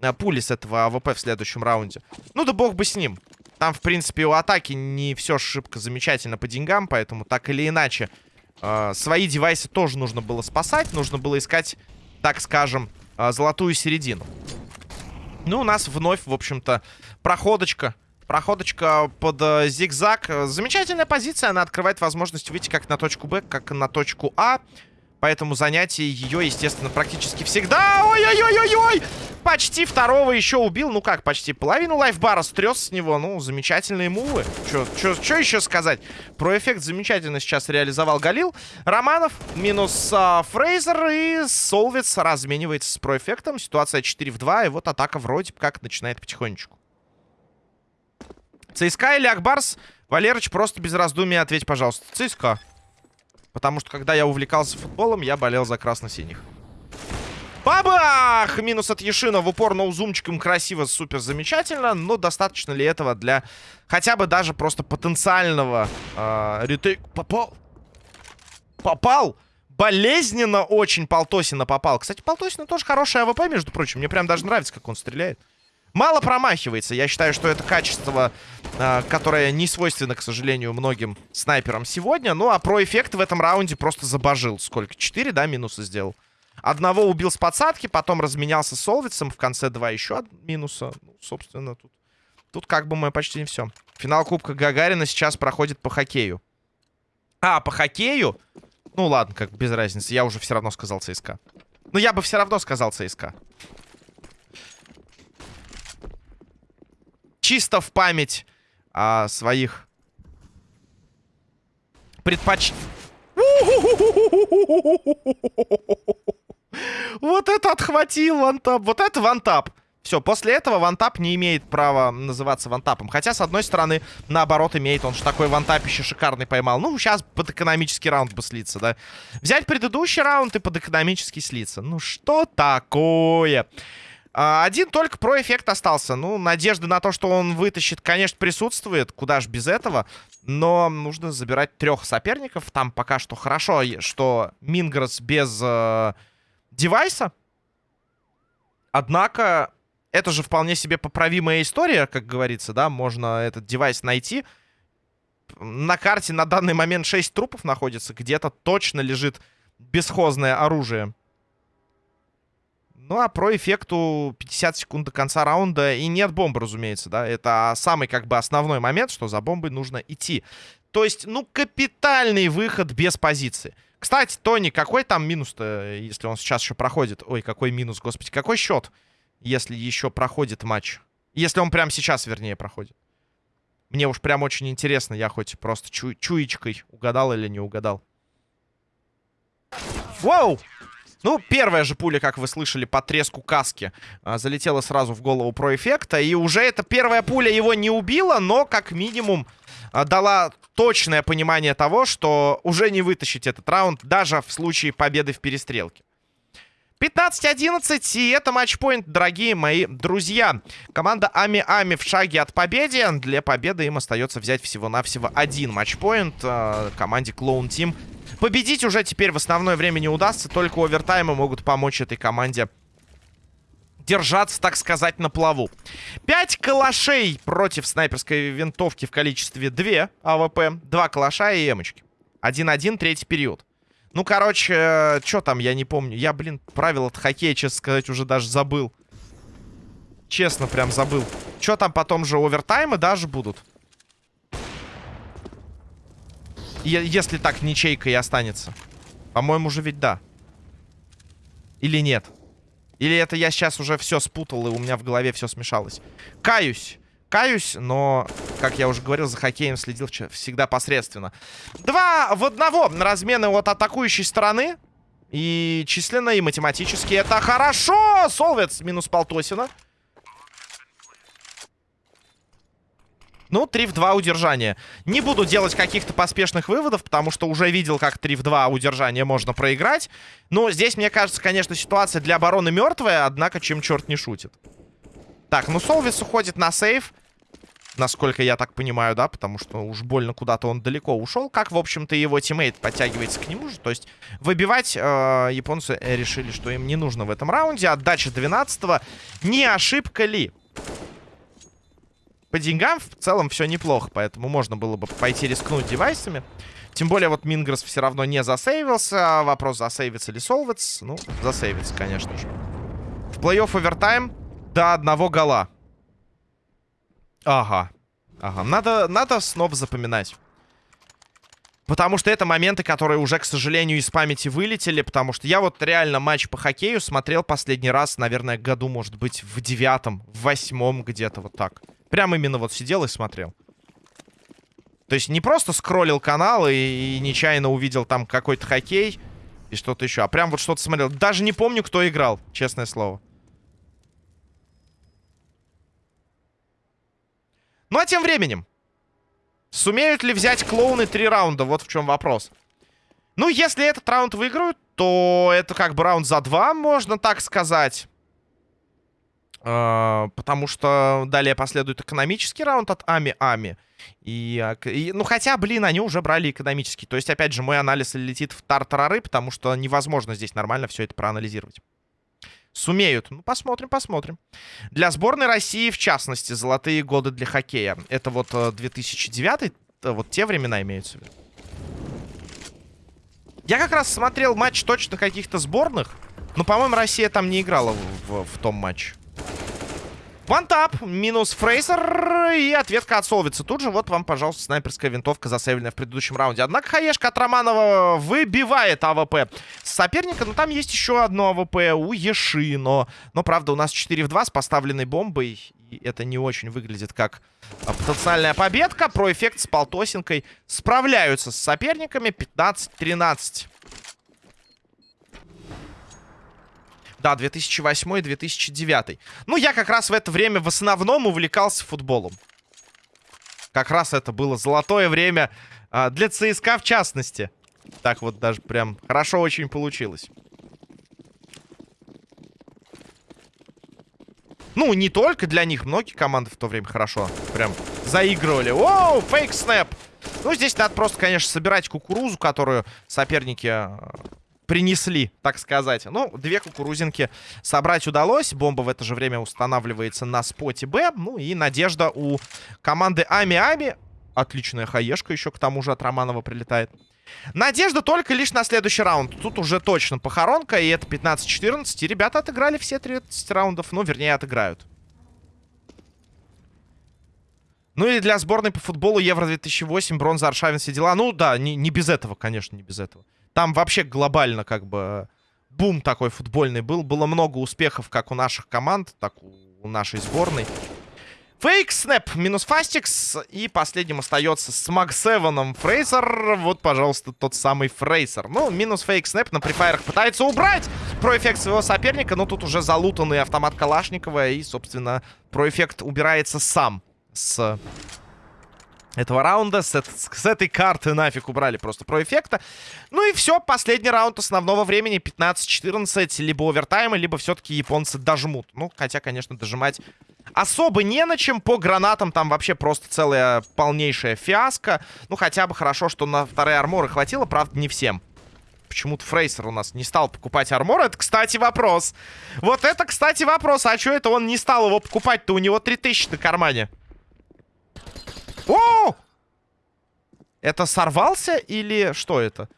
[SPEAKER 1] э, пули с этого АВП в следующем раунде. Ну да бог бы с ним. Там, в принципе, у атаки не все шибко замечательно по деньгам, поэтому так или иначе э, свои девайсы тоже нужно было спасать. Нужно было искать, так скажем, э, золотую середину. Ну, у нас вновь, в общем-то, проходочка. Проходочка под э, зигзаг. Замечательная позиция. Она открывает возможность выйти как на точку Б, как на точку А. Поэтому занятие ее, естественно, практически всегда... Ой-ой-ой-ой-ой! Почти второго еще убил. Ну как почти? Половину лайфбара стрес с него. Ну, замечательные мувы. Что еще сказать? Про эффект замечательно сейчас реализовал Галил. Романов минус а, Фрейзер и Солвиц разменивается с проэффектом. Ситуация 4 в 2. И вот атака вроде как начинает потихонечку. ЦСКА или Акбарс? Валерыч, просто без раздумий ответь, пожалуйста. ЦСКА. Потому что, когда я увлекался футболом, я болел за красно-синих. Бабах! Минус от Ешина в упор ноузумчиком красиво, супер замечательно. Но достаточно ли этого для хотя бы даже просто потенциального э, retake... Попал! Попал! Болезненно очень Полтосина попал. Кстати, Полтосина тоже хорошая АВП, между прочим. Мне прям даже нравится, как он стреляет. Мало промахивается. Я считаю, что это качество, э, которое не свойственно, к сожалению, многим снайперам сегодня. Ну, а про эффект в этом раунде просто забожил. Сколько? Четыре, да, минуса сделал? Одного убил с подсадки, потом разменялся с Солвицем. В конце два еще минуса. Ну, собственно, тут, тут как бы мы почти не все. Финал Кубка Гагарина сейчас проходит по хоккею. А, по хоккею? Ну, ладно, как без разницы. Я уже все равно сказал ЦСКА. Но я бы все равно сказал ЦСКА. Чисто в память о своих предпоч... [LAUGHS] Вот это отхватил вантап. Вот это вантап. Все, после этого вантап не имеет права называться вантапом. Хотя, с одной стороны, наоборот, имеет. Он же такой вантап еще шикарный поймал. Ну, сейчас под экономический раунд бы слиться, да? Взять предыдущий раунд и под экономический слиться. Ну, что такое? А, один только про эффект остался. Ну, надежда на то, что он вытащит, конечно, присутствует. Куда ж без этого. Но нужно забирать трех соперников. Там пока что хорошо, что Мингрос без э, девайса. Однако, это же вполне себе поправимая история, как говорится, да. Можно этот девайс найти. На карте на данный момент 6 трупов находится. Где-то точно лежит бесхозное оружие. Ну, а про эффекту 50 секунд до конца раунда. И нет бомбы, разумеется, да. Это самый, как бы, основной момент, что за бомбой нужно идти. То есть, ну, капитальный выход без позиции. Кстати, Тони, какой там минус-то, если он сейчас еще проходит? Ой, какой минус, господи. Какой счет, если еще проходит матч? Если он прямо сейчас, вернее, проходит. Мне уж прям очень интересно. Я хоть просто чу чуечкой угадал или не угадал. Воу! Ну, первая же пуля, как вы слышали, по треску каски а, залетела сразу в голову про эффекта. И уже эта первая пуля его не убила, но как минимум а, дала точное понимание того, что уже не вытащить этот раунд, даже в случае победы в перестрелке. 15-11, и это матчпоинт, дорогие мои друзья. Команда Ами-Ами в шаге от победы. Для победы им остается взять всего-навсего один матчпоинт. Э, команде Clone Team Победить уже теперь в основное время не удастся. Только овертаймы могут помочь этой команде держаться, так сказать, на плаву. Пять калашей против снайперской винтовки в количестве 2 АВП. Два калаша и эмочки. 1-1, третий период. Ну, короче, что там, я не помню. Я, блин, правила от хоккея, честно сказать, уже даже забыл. Честно, прям забыл. Что там потом же овертаймы даже будут? Если так ничейка и останется. По-моему, уже ведь да. Или нет? Или это я сейчас уже все спутал, и у меня в голове все смешалось? Каюсь. Каюсь, но, как я уже говорил, за хоккеем следил всегда посредственно. Два в одного размены от атакующей стороны. И численно, и математически это хорошо! Солвец минус Полтосина. Ну, 3 в 2 удержания. Не буду делать каких-то поспешных выводов, потому что уже видел, как 3 в 2 удержания можно проиграть. Но здесь, мне кажется, конечно, ситуация для обороны мертвая, однако чем черт не шутит. Так, ну Солвис уходит на save. Насколько я так понимаю, да, потому что уж больно куда-то он далеко ушел. Как, в общем-то, его teammate подтягивается к нему же. То есть выбивать э, японцы решили, что им не нужно в этом раунде. Отдача 12-го. Не ошибка ли? По деньгам в целом все неплохо, поэтому можно было бы пойти рискнуть девайсами. Тем более вот Мингрос все равно не засейвился. Вопрос, засейвится ли Солвец. Ну, засейвится, конечно же. В плей-офф овертайм до одного гола. Ага. Ага. Надо, надо снова запоминать. Потому что это моменты, которые уже, к сожалению, из памяти вылетели. Потому что я вот реально матч по хоккею смотрел последний раз, наверное, году, может быть, в девятом, в восьмом где-то вот так. Прям именно вот сидел и смотрел. То есть не просто скроллил канал и, и нечаянно увидел там какой-то хоккей и что-то еще, а прям вот что-то смотрел. Даже не помню, кто играл, честное слово. Ну а тем временем. Сумеют ли взять клоуны три раунда? Вот в чем вопрос. Ну, если этот раунд выиграют, то это как бы раунд за два, можно так сказать. Uh, потому что далее последует экономический раунд от Ами-Ами. И, а, и, ну, хотя, блин, они уже брали экономический. То есть, опять же, мой анализ летит в тартарары, потому что невозможно здесь нормально все это проанализировать. Сумеют. Ну, посмотрим, посмотрим. Для сборной России, в частности, золотые годы для хоккея. Это вот 2009 э, вот те времена имеются в виду. Я как раз смотрел матч точно каких-то сборных. Но, по-моему, Россия там не играла в, в, в том матче. One tap, минус Фрейсер и ответка от Солвица. Тут же вот вам, пожалуйста, снайперская винтовка, засейвленная в предыдущем раунде. Однако Хаешка от Романова выбивает АВП соперника. Но там есть еще одно АВП у Еши. Но, но правда, у нас 4 в 2 с поставленной бомбой. И это не очень выглядит как потенциальная победка. Про эффект с Полтосинкой справляются с соперниками. 15-13. Да, 2008-2009. Ну, я как раз в это время в основном увлекался футболом. Как раз это было золотое время а, для ЦСКА в частности. Так вот даже прям хорошо очень получилось. Ну, не только для них. Многие команды в то время хорошо прям заигрывали. Оу, фейк снэп. Ну, здесь надо просто, конечно, собирать кукурузу, которую соперники а, принесли, так сказать. Ну, две кукурузинки собрать удалось. Бомба в это же время устанавливается на споте Б. Ну и надежда у команды Ами-Ами. Отличная хаешка еще к тому же от Романова прилетает. Надежда только лишь на следующий раунд. Тут уже точно похоронка, и это 15-14. И ребята отыграли все 30 раундов. Ну, вернее, отыграют. Ну и для сборной по футболу Евро-2008, бронза, Аршавин, все дела. Ну да, не, не без этого, конечно, не без этого. Там вообще глобально как бы бум такой футбольный был. Было много успехов как у наших команд, так у нашей сборной. Фейк, снэп, минус Фастикс. И последним остается с Максевеном Фрейсер. Вот, пожалуйста, тот самый Фрейсер. Ну, минус фейк, снэп на префайрах пытается убрать про эффект своего соперника. Но тут уже залутанный автомат Калашникова. И, собственно, про эффект убирается сам с этого раунда. С, с этой карты нафиг убрали просто про эффекта. Ну и все, последний раунд основного времени. 15-14. Либо овертаймы, либо все-таки японцы дожмут. Ну, хотя, конечно, дожимать особо не на чем. По гранатам там вообще просто целая полнейшая фиаско. Ну, хотя бы хорошо, что на вторые арморы хватило. Правда, не всем. Почему-то Фрейсер у нас не стал покупать армор. Это, кстати, вопрос. Вот это, кстати, вопрос. А что это он не стал его покупать-то? У него 3000 на кармане. О! Это сорвался или что это?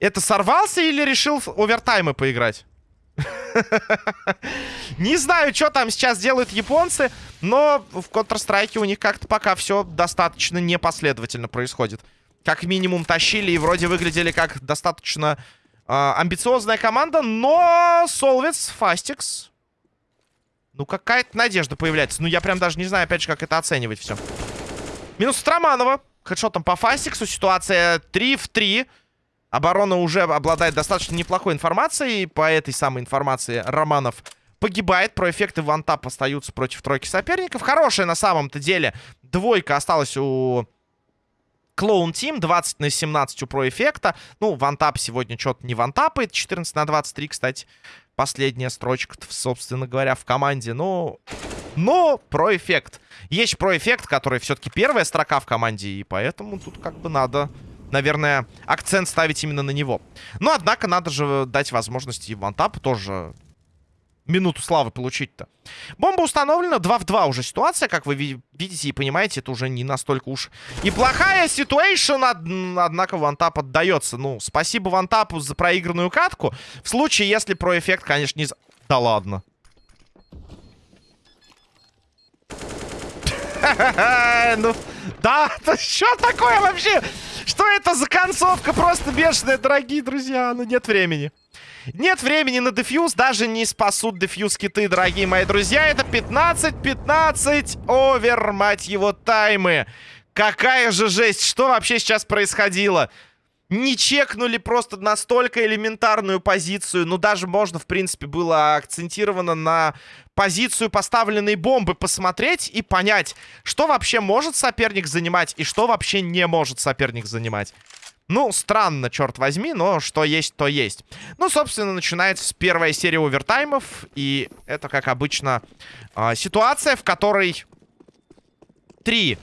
[SPEAKER 1] Это сорвался или решил овертаймы поиграть? [LAUGHS] Не знаю, что там сейчас делают японцы, но в Counter-Strike у них как-то пока все достаточно непоследовательно происходит. Как минимум тащили и вроде выглядели как достаточно э, амбициозная команда, но Солвец, Фастикс... Ну, какая-то надежда появляется. Ну, я прям даже не знаю, опять же, как это оценивать все. Минус Строманова. Хедшотом по Фастиксу. Ситуация 3 в 3. Оборона уже обладает достаточно неплохой информацией. По этой самой информации Романов погибает. Про эффекты вантап остаются против тройки соперников. Хорошая на самом-то деле двойка осталась у... Клоун Тим, 20 на 17 у про эффекта. Ну, вантап сегодня что-то не вантапает. 14 на 23, кстати. Последняя строчка, собственно говоря, в команде. Ну, но про эффект. Есть про эффект, который все-таки первая строка в команде, и поэтому тут как бы надо, наверное, акцент ставить именно на него. Но, однако, надо же дать возможность и вантапу тоже минуту славы получить-то. Бомба установлена, 2 в 2 уже ситуация, как вы видите и понимаете, это уже не настолько уж и плохая ситуация, однако Вантап отдается. Ну, спасибо Вантапу за проигранную катку. В случае, если про эффект, конечно, не... Да ладно. [LAUGHS] Ну, да, [LAUGHS] что такое вообще? Что это за концовка? Просто бешеная, дорогие друзья. Ну, нет времени. Нет времени на дефьюз, даже не спасут дефьюз киты, дорогие мои друзья. Это 15-15 овер, мать его, таймы. Какая же жесть, что вообще сейчас происходило? Не чекнули просто настолько элементарную позицию. Ну, даже можно, в принципе, было акцентировано на позицию поставленной бомбы посмотреть и понять, что вообще может соперник занимать и что вообще не может соперник занимать. Ну, странно, черт возьми, но что есть, то есть. Ну, собственно, начинается первая серия овертаймов. И это, как обычно, э, ситуация, в которой три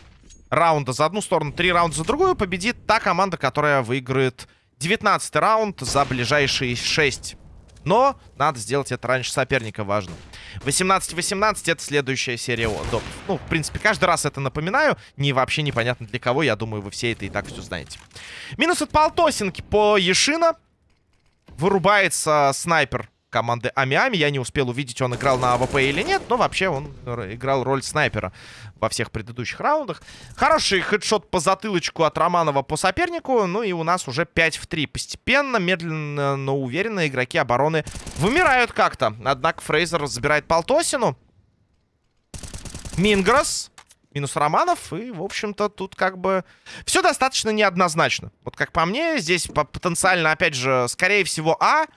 [SPEAKER 1] раунда за одну сторону, три раунда за другую победит та команда, которая выиграет 19 раунд за ближайшие 6 но надо сделать это раньше соперника, важно. 18-18 это следующая серия допов. Ну, в принципе, каждый раз это напоминаю. Не вообще непонятно для кого. Я думаю, вы все это и так все знаете. Минус от полтосинки по Ешина. Вырубается снайпер команды Амиами. Я не успел увидеть, он играл на АВП или нет, но вообще он играл роль снайпера во всех предыдущих раундах. Хороший headshot по затылочку от Романова по сопернику. Ну и у нас уже 5 в 3. Постепенно, медленно, но уверенно игроки обороны вымирают как-то. Однако Фрейзер забирает Полтосину. Мингрос. Минус Романов. И, в общем-то, тут как бы все достаточно неоднозначно. Вот как по мне, здесь потенциально, опять же, скорее всего, А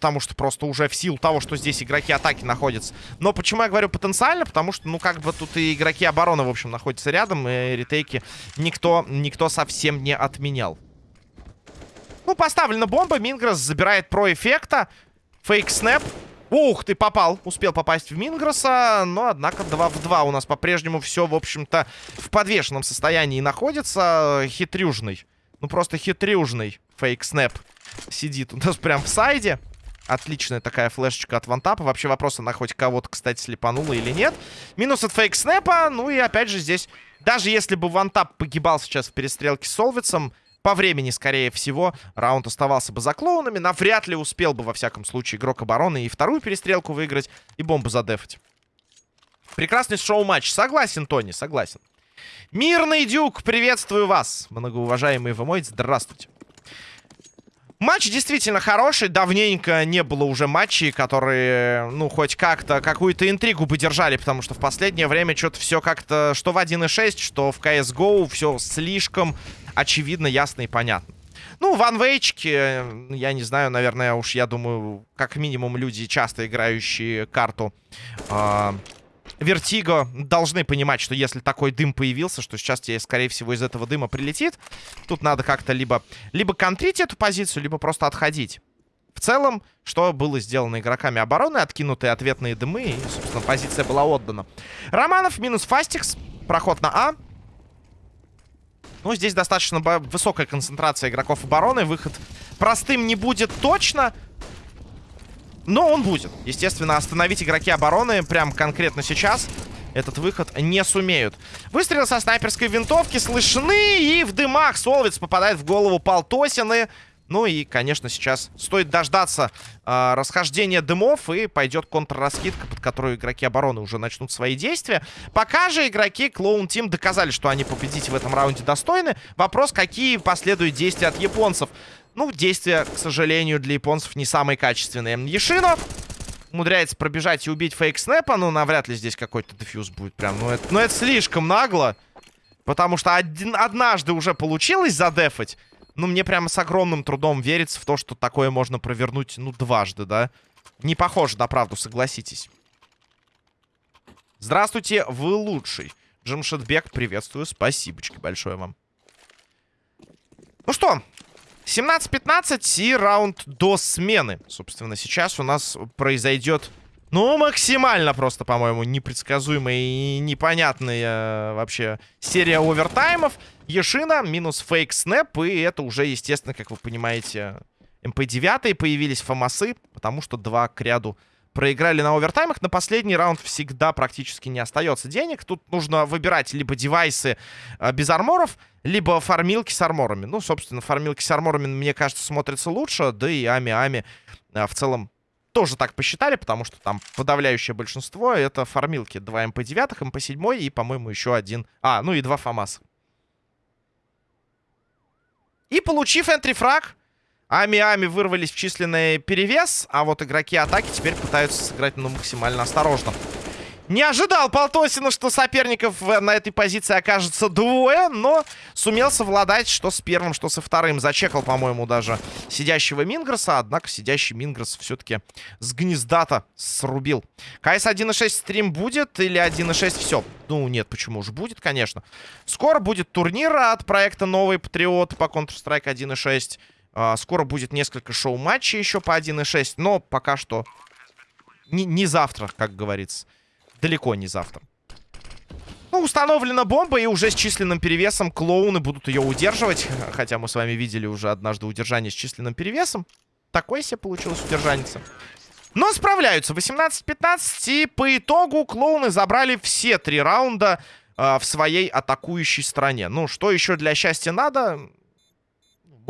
[SPEAKER 1] потому что просто уже в силу того, что здесь игроки атаки находятся. Но почему я говорю потенциально? Потому что, ну, как бы тут и игроки обороны, в общем, находятся рядом, и ретейки никто, никто совсем не отменял. Ну, поставлена бомба, Мингрос забирает про эффекта. Фейк снэп. Ух, ты попал. Успел попасть в Мингроса, но, однако, 2 в 2 у нас по-прежнему все, в общем-то, в подвешенном состоянии находится. Хитрюжный. Ну, просто хитрюжный фейк снэп сидит у нас прям в сайде. Отличная такая флешечка от вантапа. Вообще вопрос, она хоть кого-то, кстати, слепанула или нет. Минус от фейк снэпа. Ну и опять же здесь, даже если бы вантап погибал сейчас в перестрелке с Солвицем, по времени, скорее всего, раунд оставался бы за клоунами. Навряд ли успел бы, во всяком случае, игрок обороны и вторую перестрелку выиграть, и бомбу задефать. Прекрасный шоу-матч. Согласен, Тони, согласен. Мирный Дюк, приветствую вас, многоуважаемый вы Здравствуйте. Матч действительно хороший. Давненько не было уже матчей, которые, ну, хоть как-то какую-то интригу бы держали, потому что в последнее время что-то все как-то, что в 1.6, что в CSGO, все слишком очевидно, ясно и понятно. Ну, ванвейчики, я не знаю, наверное, уж я думаю, как минимум люди, часто играющие карту... Э Вертиго должны понимать, что если такой дым появился, что сейчас тебе, скорее всего, из этого дыма прилетит, тут надо как-то либо, либо контрить эту позицию, либо просто отходить. В целом, что было сделано игроками обороны, откинутые ответные дымы, и, собственно, позиция была отдана. Романов минус Фастикс, проход на А. Ну, здесь достаточно высокая концентрация игроков обороны, выход простым не будет точно, но он будет. Естественно, остановить игроки обороны прям конкретно сейчас этот выход не сумеют. Выстрелы со снайперской винтовки слышны, и в дымах Солвиц попадает в голову Полтосины. Ну и, конечно, сейчас стоит дождаться э, расхождения дымов, и пойдет контрраскидка, под которую игроки обороны уже начнут свои действия. Пока же игроки Клоун Тим доказали, что они победить в этом раунде достойны. Вопрос, какие последуют действия от японцев. Ну, действия, к сожалению, для японцев не самые качественные. Ешино умудряется пробежать и убить фейк снэпа. Ну, навряд ли здесь какой-то дефьюз будет прям. Ну это, ну, это слишком нагло. Потому что один, однажды уже получилось задефать. Ну, мне прямо с огромным трудом верится в то, что такое можно провернуть, ну, дважды, да? Не похоже на правду, согласитесь. Здравствуйте, вы лучший. Джимшетбек, приветствую, спасибо большое вам. Ну что, 17-15 и раунд до смены. Собственно, сейчас у нас произойдет, ну, максимально просто, по-моему, непредсказуемая и непонятная вообще серия овертаймов. Ешина минус фейк снэп, и это уже, естественно, как вы понимаете, МП-9 появились фамасы, потому что два к ряду проиграли на овертаймах. На последний раунд всегда практически не остается денег. Тут нужно выбирать либо девайсы э, без арморов, либо фармилки с арморами. Ну, собственно, фармилки с арморами, мне кажется, смотрятся лучше. Да и Ами-Ами э, в целом тоже так посчитали, потому что там подавляющее большинство это фармилки. Два МП-9, МП-7 и, по-моему, еще один... А, ну и два ФАМАСа. И получив энтрифраг, Ами-Ами вырвались в численный перевес, а вот игроки атаки теперь пытаются сыграть ну, максимально осторожно. Не ожидал Полтосина, что соперников на этой позиции окажется двое, но сумел совладать что с первым, что со вторым. Зачекал, по-моему, даже сидящего Мингресса, однако сидящий Мингресс все-таки с гнезда-то срубил. КС 1.6 стрим будет или 1.6 все? Ну, нет, почему уже будет, конечно. Скоро будет турнир от проекта Новый Патриот по Counter-Strike 1.6. А, скоро будет несколько шоу-матчей еще по 1.6, но пока что не, не завтра, как говорится далеко не завтра. Ну, установлена бомба, и уже с численным перевесом клоуны будут ее удерживать. Хотя мы с вами видели уже однажды удержание с численным перевесом. Такое себе получилось удержаница. Но справляются. 18-15. И по итогу клоуны забрали все три раунда э, в своей атакующей стороне. Ну, что еще для счастья надо?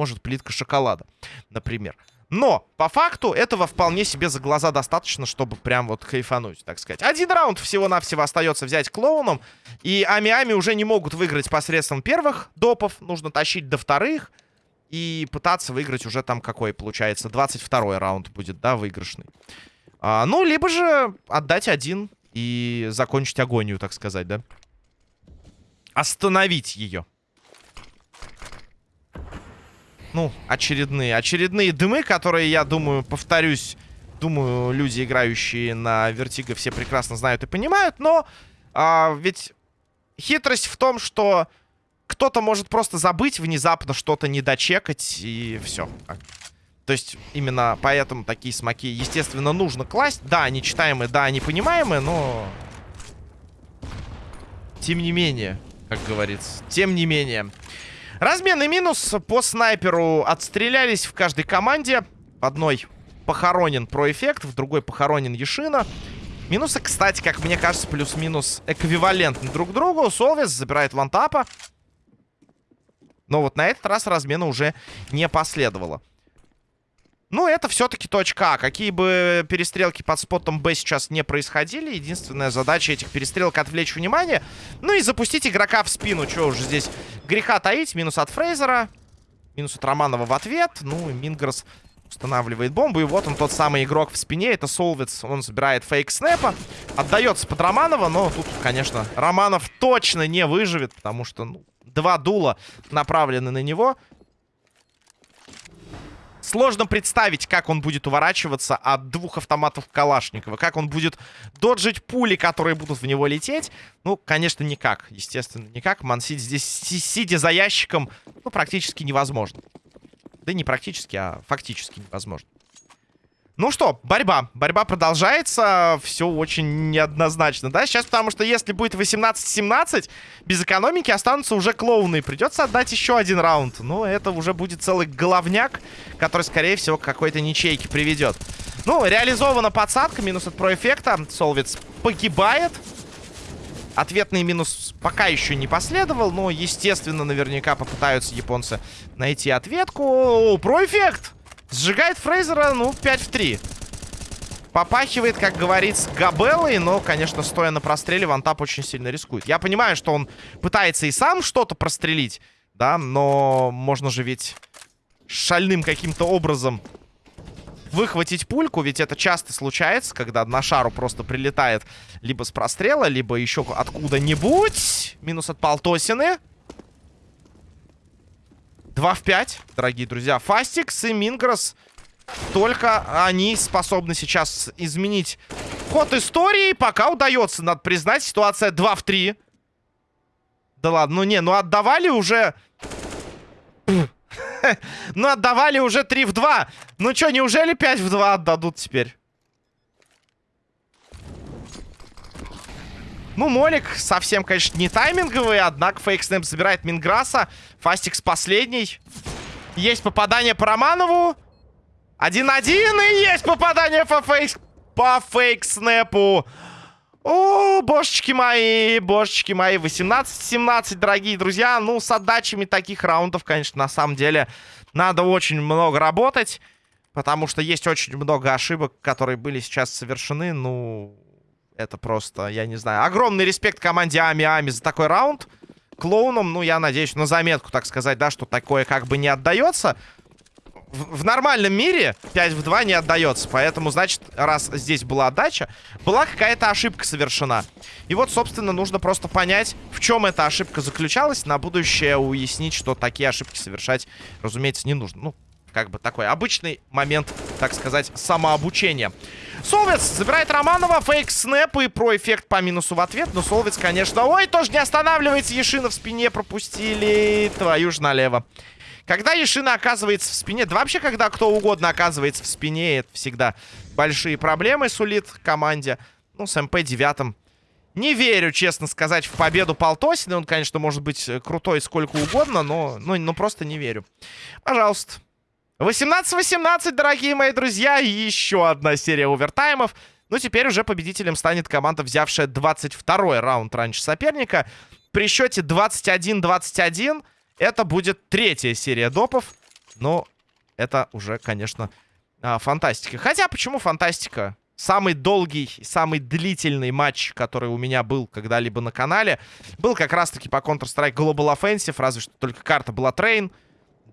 [SPEAKER 1] Может, плитка шоколада, например. Но, по факту, этого вполне себе за глаза достаточно, чтобы прям вот кайфануть, так сказать. Один раунд всего-навсего остается взять клоуном. И Ами-Ами уже не могут выиграть посредством первых допов. Нужно тащить до вторых. И пытаться выиграть уже там какой, получается, 22 раунд будет, да, выигрышный. А, ну, либо же отдать один и закончить агонию, так сказать, да. Остановить ее ну, очередные, очередные дымы, которые, я думаю, повторюсь, думаю, люди, играющие на Вертиго, все прекрасно знают и понимают, но а, ведь хитрость в том, что кто-то может просто забыть внезапно что-то не дочекать, и все. То есть именно поэтому такие смоки, естественно, нужно класть. Да, они читаемые, да, они понимаемые, но... Тем не менее, как говорится, тем не менее... Разменный минус по снайперу отстрелялись в каждой команде. В одной похоронен проэффект, в другой похоронен Ешина. Минусы, кстати, как мне кажется, плюс-минус эквивалентны друг другу. Солвис забирает вантапа. Но вот на этот раз размена уже не последовало. Ну, это все-таки точка А. Какие бы перестрелки под спотом Б сейчас не происходили, единственная задача этих перестрелок отвлечь внимание. Ну и запустить игрока в спину. Что уже здесь греха таить. Минус от Фрейзера. Минус от Романова в ответ. Ну, и Мингресс устанавливает бомбу. И вот он, тот самый игрок в спине. Это Солвиц. Он забирает фейк снэпа. Отдается под Романова. Но тут, конечно, Романов точно не выживет. Потому что, ну, два дула направлены на него. Сложно представить, как он будет уворачиваться от двух автоматов Калашникова. Как он будет доджить пули, которые будут в него лететь. Ну, конечно, никак. Естественно, никак. Мансить здесь, сидя за ящиком, ну, практически невозможно. Да не практически, а фактически невозможно. Ну что, борьба. Борьба продолжается. Все очень неоднозначно, да? Сейчас, потому что если будет 18-17, без экономики останутся уже клоуны. Придется отдать еще один раунд. Но это уже будет целый головняк, который, скорее всего, к какой-то ничейке приведет. Ну, реализована подсадка. Минус от проэффекта. Солвиц погибает. Ответный минус пока еще не последовал, но, естественно, наверняка попытаются японцы найти ответку. Проэффект! Сжигает Фрейзера, ну, 5 в 3. Попахивает, как говорится, Габеллой, но, конечно, стоя на простреле, Вантап очень сильно рискует. Я понимаю, что он пытается и сам что-то прострелить, да, но можно же ведь шальным каким-то образом выхватить пульку, ведь это часто случается, когда на шару просто прилетает либо с прострела, либо еще откуда-нибудь. Минус от Полтосины. 2 в 5, дорогие друзья. Фастикс и Мингрос. Только они способны сейчас изменить ход истории. Пока удается, надо признать, ситуация 2 в 3. Да ладно, ну не, ну отдавали уже... [LAUGHS] ну отдавали уже 3 в 2. Ну что, неужели 5 в 2 отдадут теперь? Ну, Молик совсем, конечно, не тайминговый, однако фейк-снэп забирает Минграса. Фастикс последний. Есть попадание по Романову. Один-один, и есть попадание по фейк... по фейк-снэпу. О, божечки мои, божечки мои. 18-17, дорогие друзья. Ну, с отдачами таких раундов, конечно, на самом деле надо очень много работать. Потому что есть очень много ошибок, которые были сейчас совершены. Ну, это просто, я не знаю. Огромный респект команде Ами-Ами за такой раунд. Клоуном, ну, я надеюсь, на заметку, так сказать, да, что такое как бы не отдается в, в нормальном мире 5 в 2 не отдается. Поэтому, значит, раз здесь была отдача, была какая-то ошибка совершена. И вот, собственно, нужно просто понять, в чем эта ошибка заключалась. На будущее уяснить, что такие ошибки совершать, разумеется, не нужно. Ну, как бы такой обычный момент, так сказать, самообучения. Солвец забирает Романова, фейк снэп и про эффект по минусу в ответ. Но Солвец, конечно, ой, тоже не останавливается. Ешина в спине пропустили. Твою ж налево. Когда Ешина оказывается в спине, да вообще, когда кто угодно оказывается в спине, это всегда большие проблемы сулит команде. Ну, с МП-9 не верю, честно сказать, в победу Полтосина. Он, конечно, может быть э, крутой сколько угодно, но, ну, ну просто не верю. Пожалуйста. 18-18, дорогие мои друзья. Еще одна серия овертаймов. Ну, теперь уже победителем станет команда, взявшая 22-й раунд раньше соперника. При счете 21-21 это будет третья серия допов. Но это уже, конечно, а, фантастика. Хотя, почему фантастика? Самый долгий, самый длительный матч, который у меня был когда-либо на канале, был как раз-таки по Counter-Strike Global Offensive, разве что только карта была Train.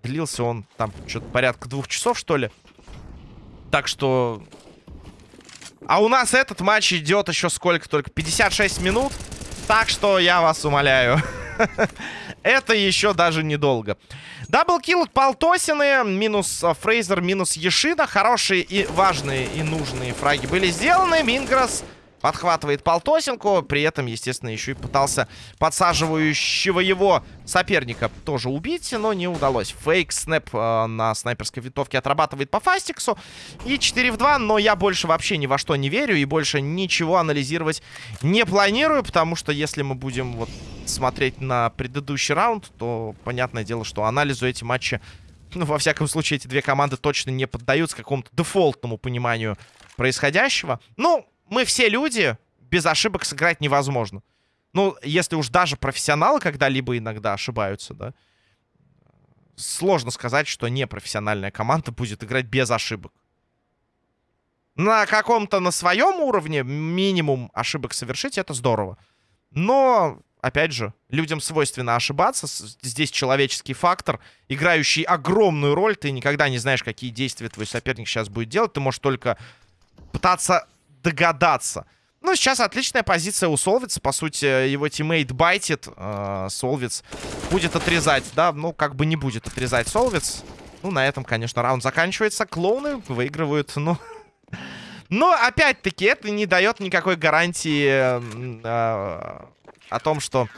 [SPEAKER 1] Длился он там что-то порядка двух часов, что ли. Так что... А у нас этот матч идет еще сколько только? 56 минут. Так что я вас умоляю. [LAUGHS] Это еще даже недолго. Даблкил от Полтосины. Минус а, Фрейзер, минус Ешина. Хорошие и важные и нужные фраги были сделаны. Мингрос Подхватывает Полтосинку. При этом, естественно, еще и пытался подсаживающего его соперника тоже убить, но не удалось. Фейк снэп э, на снайперской винтовке отрабатывает по Фастиксу. И 4 в 2, но я больше вообще ни во что не верю и больше ничего анализировать не планирую, потому что если мы будем вот смотреть на предыдущий раунд, то понятное дело, что анализу эти матчи ну, во всяком случае, эти две команды точно не поддаются какому-то дефолтному пониманию происходящего. Ну, мы все люди, без ошибок сыграть невозможно. Ну, если уж даже профессионалы когда-либо иногда ошибаются, да, сложно сказать, что непрофессиональная команда будет играть без ошибок. На каком-то на своем уровне минимум ошибок совершить, это здорово. Но, опять же, людям свойственно ошибаться. Здесь человеческий фактор, играющий огромную роль. Ты никогда не знаешь, какие действия твой соперник сейчас будет делать. Ты можешь только пытаться догадаться. Ну, сейчас отличная позиция у Солвица. По сути, его тиммейт байтит. Э, Солвиц будет отрезать, да? Ну, как бы не будет отрезать Солвиц. Ну, на этом, конечно, раунд заканчивается. Клоуны выигрывают, ну... [LAUGHS] Но, опять-таки, это не дает никакой гарантии э, о том, что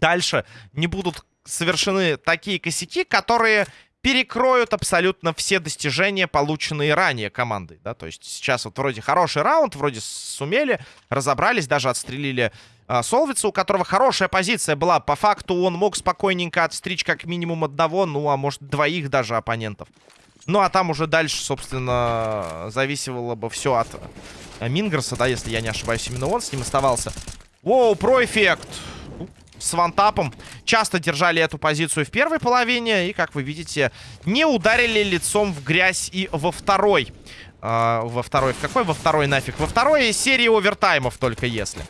[SPEAKER 1] дальше не будут совершены такие косяки, которые перекроют абсолютно все достижения, полученные ранее командой, да, то есть сейчас вот вроде хороший раунд, вроде сумели, разобрались, даже отстрелили а, Солвица, у которого хорошая позиция была, по факту он мог спокойненько отстричь как минимум одного, ну, а может двоих даже оппонентов. Ну, а там уже дальше, собственно, зависело бы все от э, Мингерса, да, если я не ошибаюсь, именно он с ним оставался. Воу, про эффект! С вантапом. Часто держали эту позицию в первой половине. И, как вы видите, не ударили лицом в грязь и во второй. Uh, во второй. В какой во второй нафиг? Во второй серии овертаймов только если.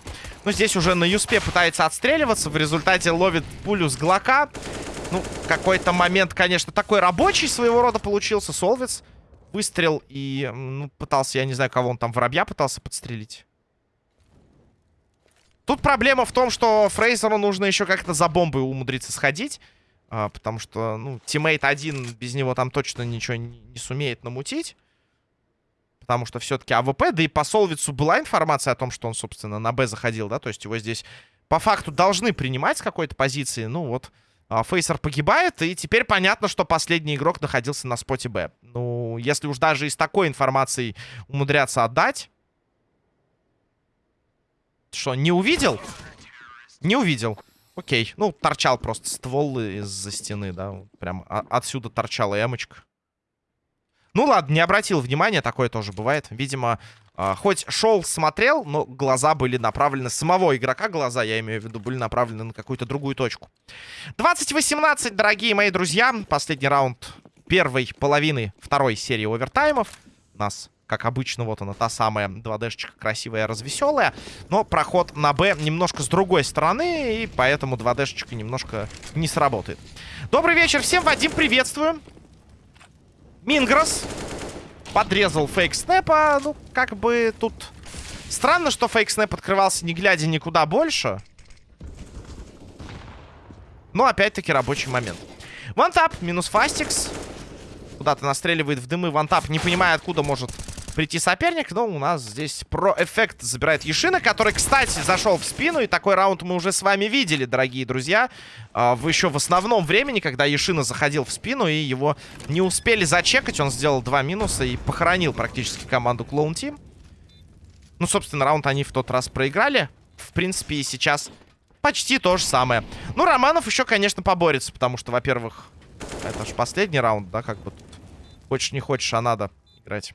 [SPEAKER 1] Ну, здесь уже на Юспе пытается отстреливаться. В результате ловит пулю с Глока. Ну, какой-то момент, конечно, такой рабочий своего рода получился. Солвиц выстрел и ну, пытался, я не знаю, кого он там, воробья пытался подстрелить. Тут проблема в том, что Фрейзеру нужно еще как-то за бомбой умудриться сходить. А, потому что, ну, тиммейт один без него там точно ничего не, не сумеет намутить. Потому что все-таки АВП, да и по Солвицу была информация о том, что он, собственно, на Б заходил, да? То есть его здесь по факту должны принимать с какой-то позиции. Ну, вот а, Фейсер погибает, и теперь понятно, что последний игрок находился на споте Б. Ну, если уж даже из такой информации умудряться отдать... Что, не увидел? Не увидел. Окей. Ну, торчал просто ствол из-за стены, да. Прям отсюда торчала эмочка. Ну ладно, не обратил внимания, такое тоже бывает. Видимо, э, хоть шел, смотрел, но глаза были направлены, самого игрока глаза, я имею в виду, были направлены на какую-то другую точку. 20-18, дорогие мои друзья. Последний раунд первой половины второй серии овертаймов. Нас как обычно, вот она, та самая 2D-шечка красивая, развеселая. Но проход на Б немножко с другой стороны, и поэтому 2D-шечка немножко не сработает. Добрый вечер всем, Вадим, приветствую. Мингрос подрезал фейк снэпа. Ну, как бы тут... Странно, что фейк снэп открывался не глядя никуда больше. Но опять-таки рабочий момент. Вантап, минус фастикс. Куда-то настреливает в дымы. Вантап, не понимая, откуда может прийти соперник. Но у нас здесь про-эффект забирает Ешина, который, кстати, зашел в спину. И такой раунд мы уже с вами видели, дорогие друзья. А, в еще в основном времени, когда Ешина заходил в спину, и его не успели зачекать. Он сделал два минуса и похоронил практически команду Клоун Тим. Ну, собственно, раунд они в тот раз проиграли. В принципе, и сейчас почти то же самое. Ну, Романов еще, конечно, поборется, потому что, во-первых, это же последний раунд, да, как бы тут. Хочешь не хочешь, а надо играть.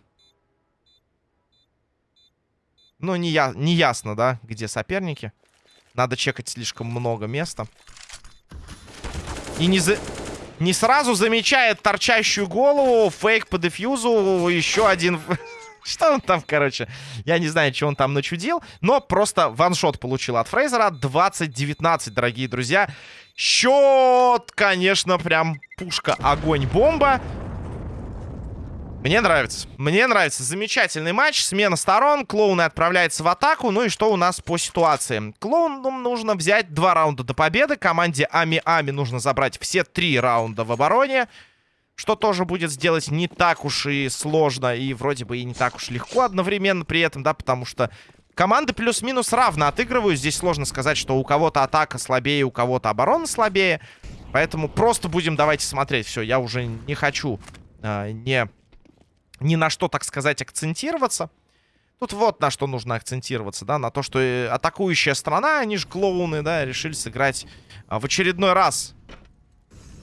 [SPEAKER 1] Ну, не, я, не ясно, да, где соперники. Надо чекать слишком много места. И не, за... не сразу замечает торчащую голову. Фейк по дефьюзу. Еще один... [LAUGHS] Что он там, короче? Я не знаю, что он там начудил. Но просто ваншот получил от Фрейзера. 20-19, дорогие друзья. Счет, конечно, прям пушка, огонь, бомба. Мне нравится. Мне нравится. Замечательный матч. Смена сторон. Клоуны отправляется в атаку. Ну и что у нас по ситуации? Клоунам нужно взять два раунда до победы. Команде Ами-Ами нужно забрать все три раунда в обороне. Что тоже будет сделать не так уж и сложно. И вроде бы и не так уж легко одновременно при этом, да, потому что команды плюс-минус равно отыгрывают. Здесь сложно сказать, что у кого-то атака слабее, у кого-то оборона слабее. Поэтому просто будем давайте смотреть. Все, я уже не хочу э, не ни на что, так сказать, акцентироваться. Тут вот на что нужно акцентироваться, да, на то, что э, атакующая страна, они же клоуны, да, решили сыграть а, в очередной раз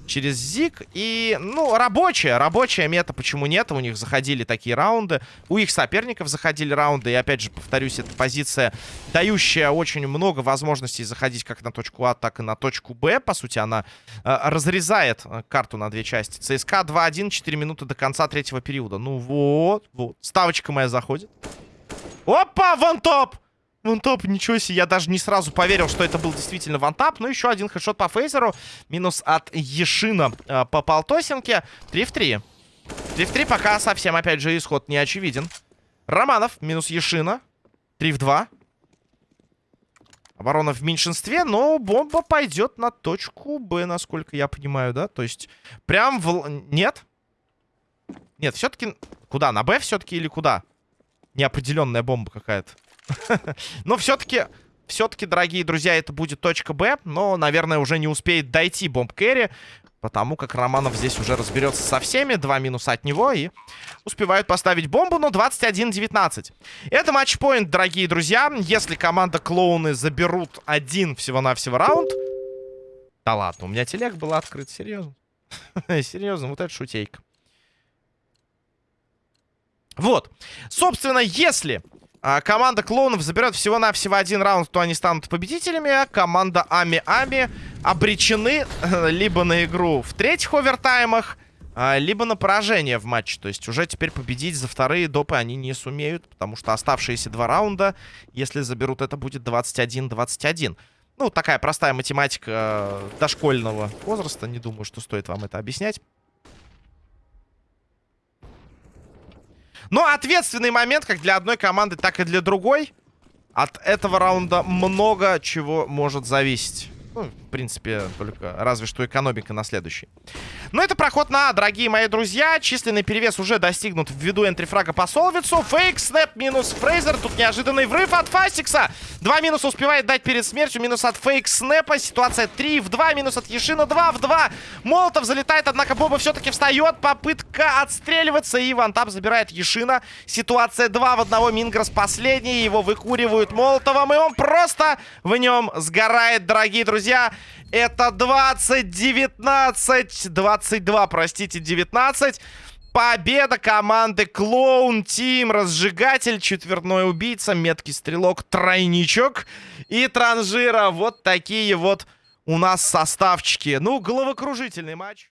[SPEAKER 1] через Зиг. И, ну, рабочая, рабочая мета, почему нет? У них заходили такие раунды. У их соперников заходили раунды. И, опять же, повторюсь, это позиция, дающая очень много возможностей заходить как на точку А, так и на точку Б. По сути, она э, разрезает э, карту на две части. ЦСКА 2-1, 4 минуты до конца третьего периода. Ну вот, вот. Ставочка моя заходит. Опа, вон топ! Вантап, ничего себе, я даже не сразу поверил, что это был действительно вантап. Ну, еще один хэдшот по фейзеру. Минус от Ешина э, по полтосинке. 3 в 3. 3 в 3 пока совсем, опять же, исход не очевиден. Романов, минус Ешина. 3 в 2. Оборона в меньшинстве, но бомба пойдет на точку Б, насколько я понимаю, да? То есть, прям в... Нет? Нет, все-таки... Куда? На Б все-таки или куда? Неопределенная бомба какая-то. [LAUGHS] Но все-таки, все-таки, дорогие друзья, это будет точка Б. Но, наверное, уже не успеет дойти бомб Кэрри. Потому как Романов здесь уже разберется со всеми. Два минуса от него. И успевают поставить бомбу. Но 21-19. Это матчпоинт, дорогие друзья. Если команда клоуны заберут один всего-навсего раунд... Да ладно, у меня телег был открыт. Серьезно? [LAUGHS] Серьезно, вот это шутейка. Вот. Собственно, если а, команда клоунов заберет всего-навсего один раунд, то они станут победителями. А команда Ами-Ами обречены э, либо на игру в третьих овертаймах, а, либо на поражение в матче. То есть уже теперь победить за вторые допы они не сумеют, потому что оставшиеся два раунда, если заберут, это будет 21-21. Ну, такая простая математика э, дошкольного возраста. Не думаю, что стоит вам это объяснять. Но ответственный момент как для одной команды, так и для другой. От этого раунда много чего может зависеть. Ну, в принципе, только разве что экономика на следующий. Но это проход на дорогие мои друзья. Численный перевес уже достигнут ввиду энтрифрага по Солвицу. Фейк, снэп, минус Фрейзер. Тут неожиданный врыв от Фастикса. Два минуса успевает дать перед смертью. Минус от фейк снэпа. Ситуация 3 в 2. Минус от Ешина 2 в 2. Молотов залетает, однако Боба все-таки встает. Попытка отстреливаться. И Вантап забирает Ешина. Ситуация 2 в 1. Мингрос последний. Его выкуривают Молотовым. И он просто в нем сгорает, дорогие друзья. Это 20, 19, 22, простите, 19. Победа команды Клоун Тим, Разжигатель, Четвертной Убийца, Меткий Стрелок, Тройничок и Транжира. Вот такие вот у нас составчики. Ну, головокружительный матч.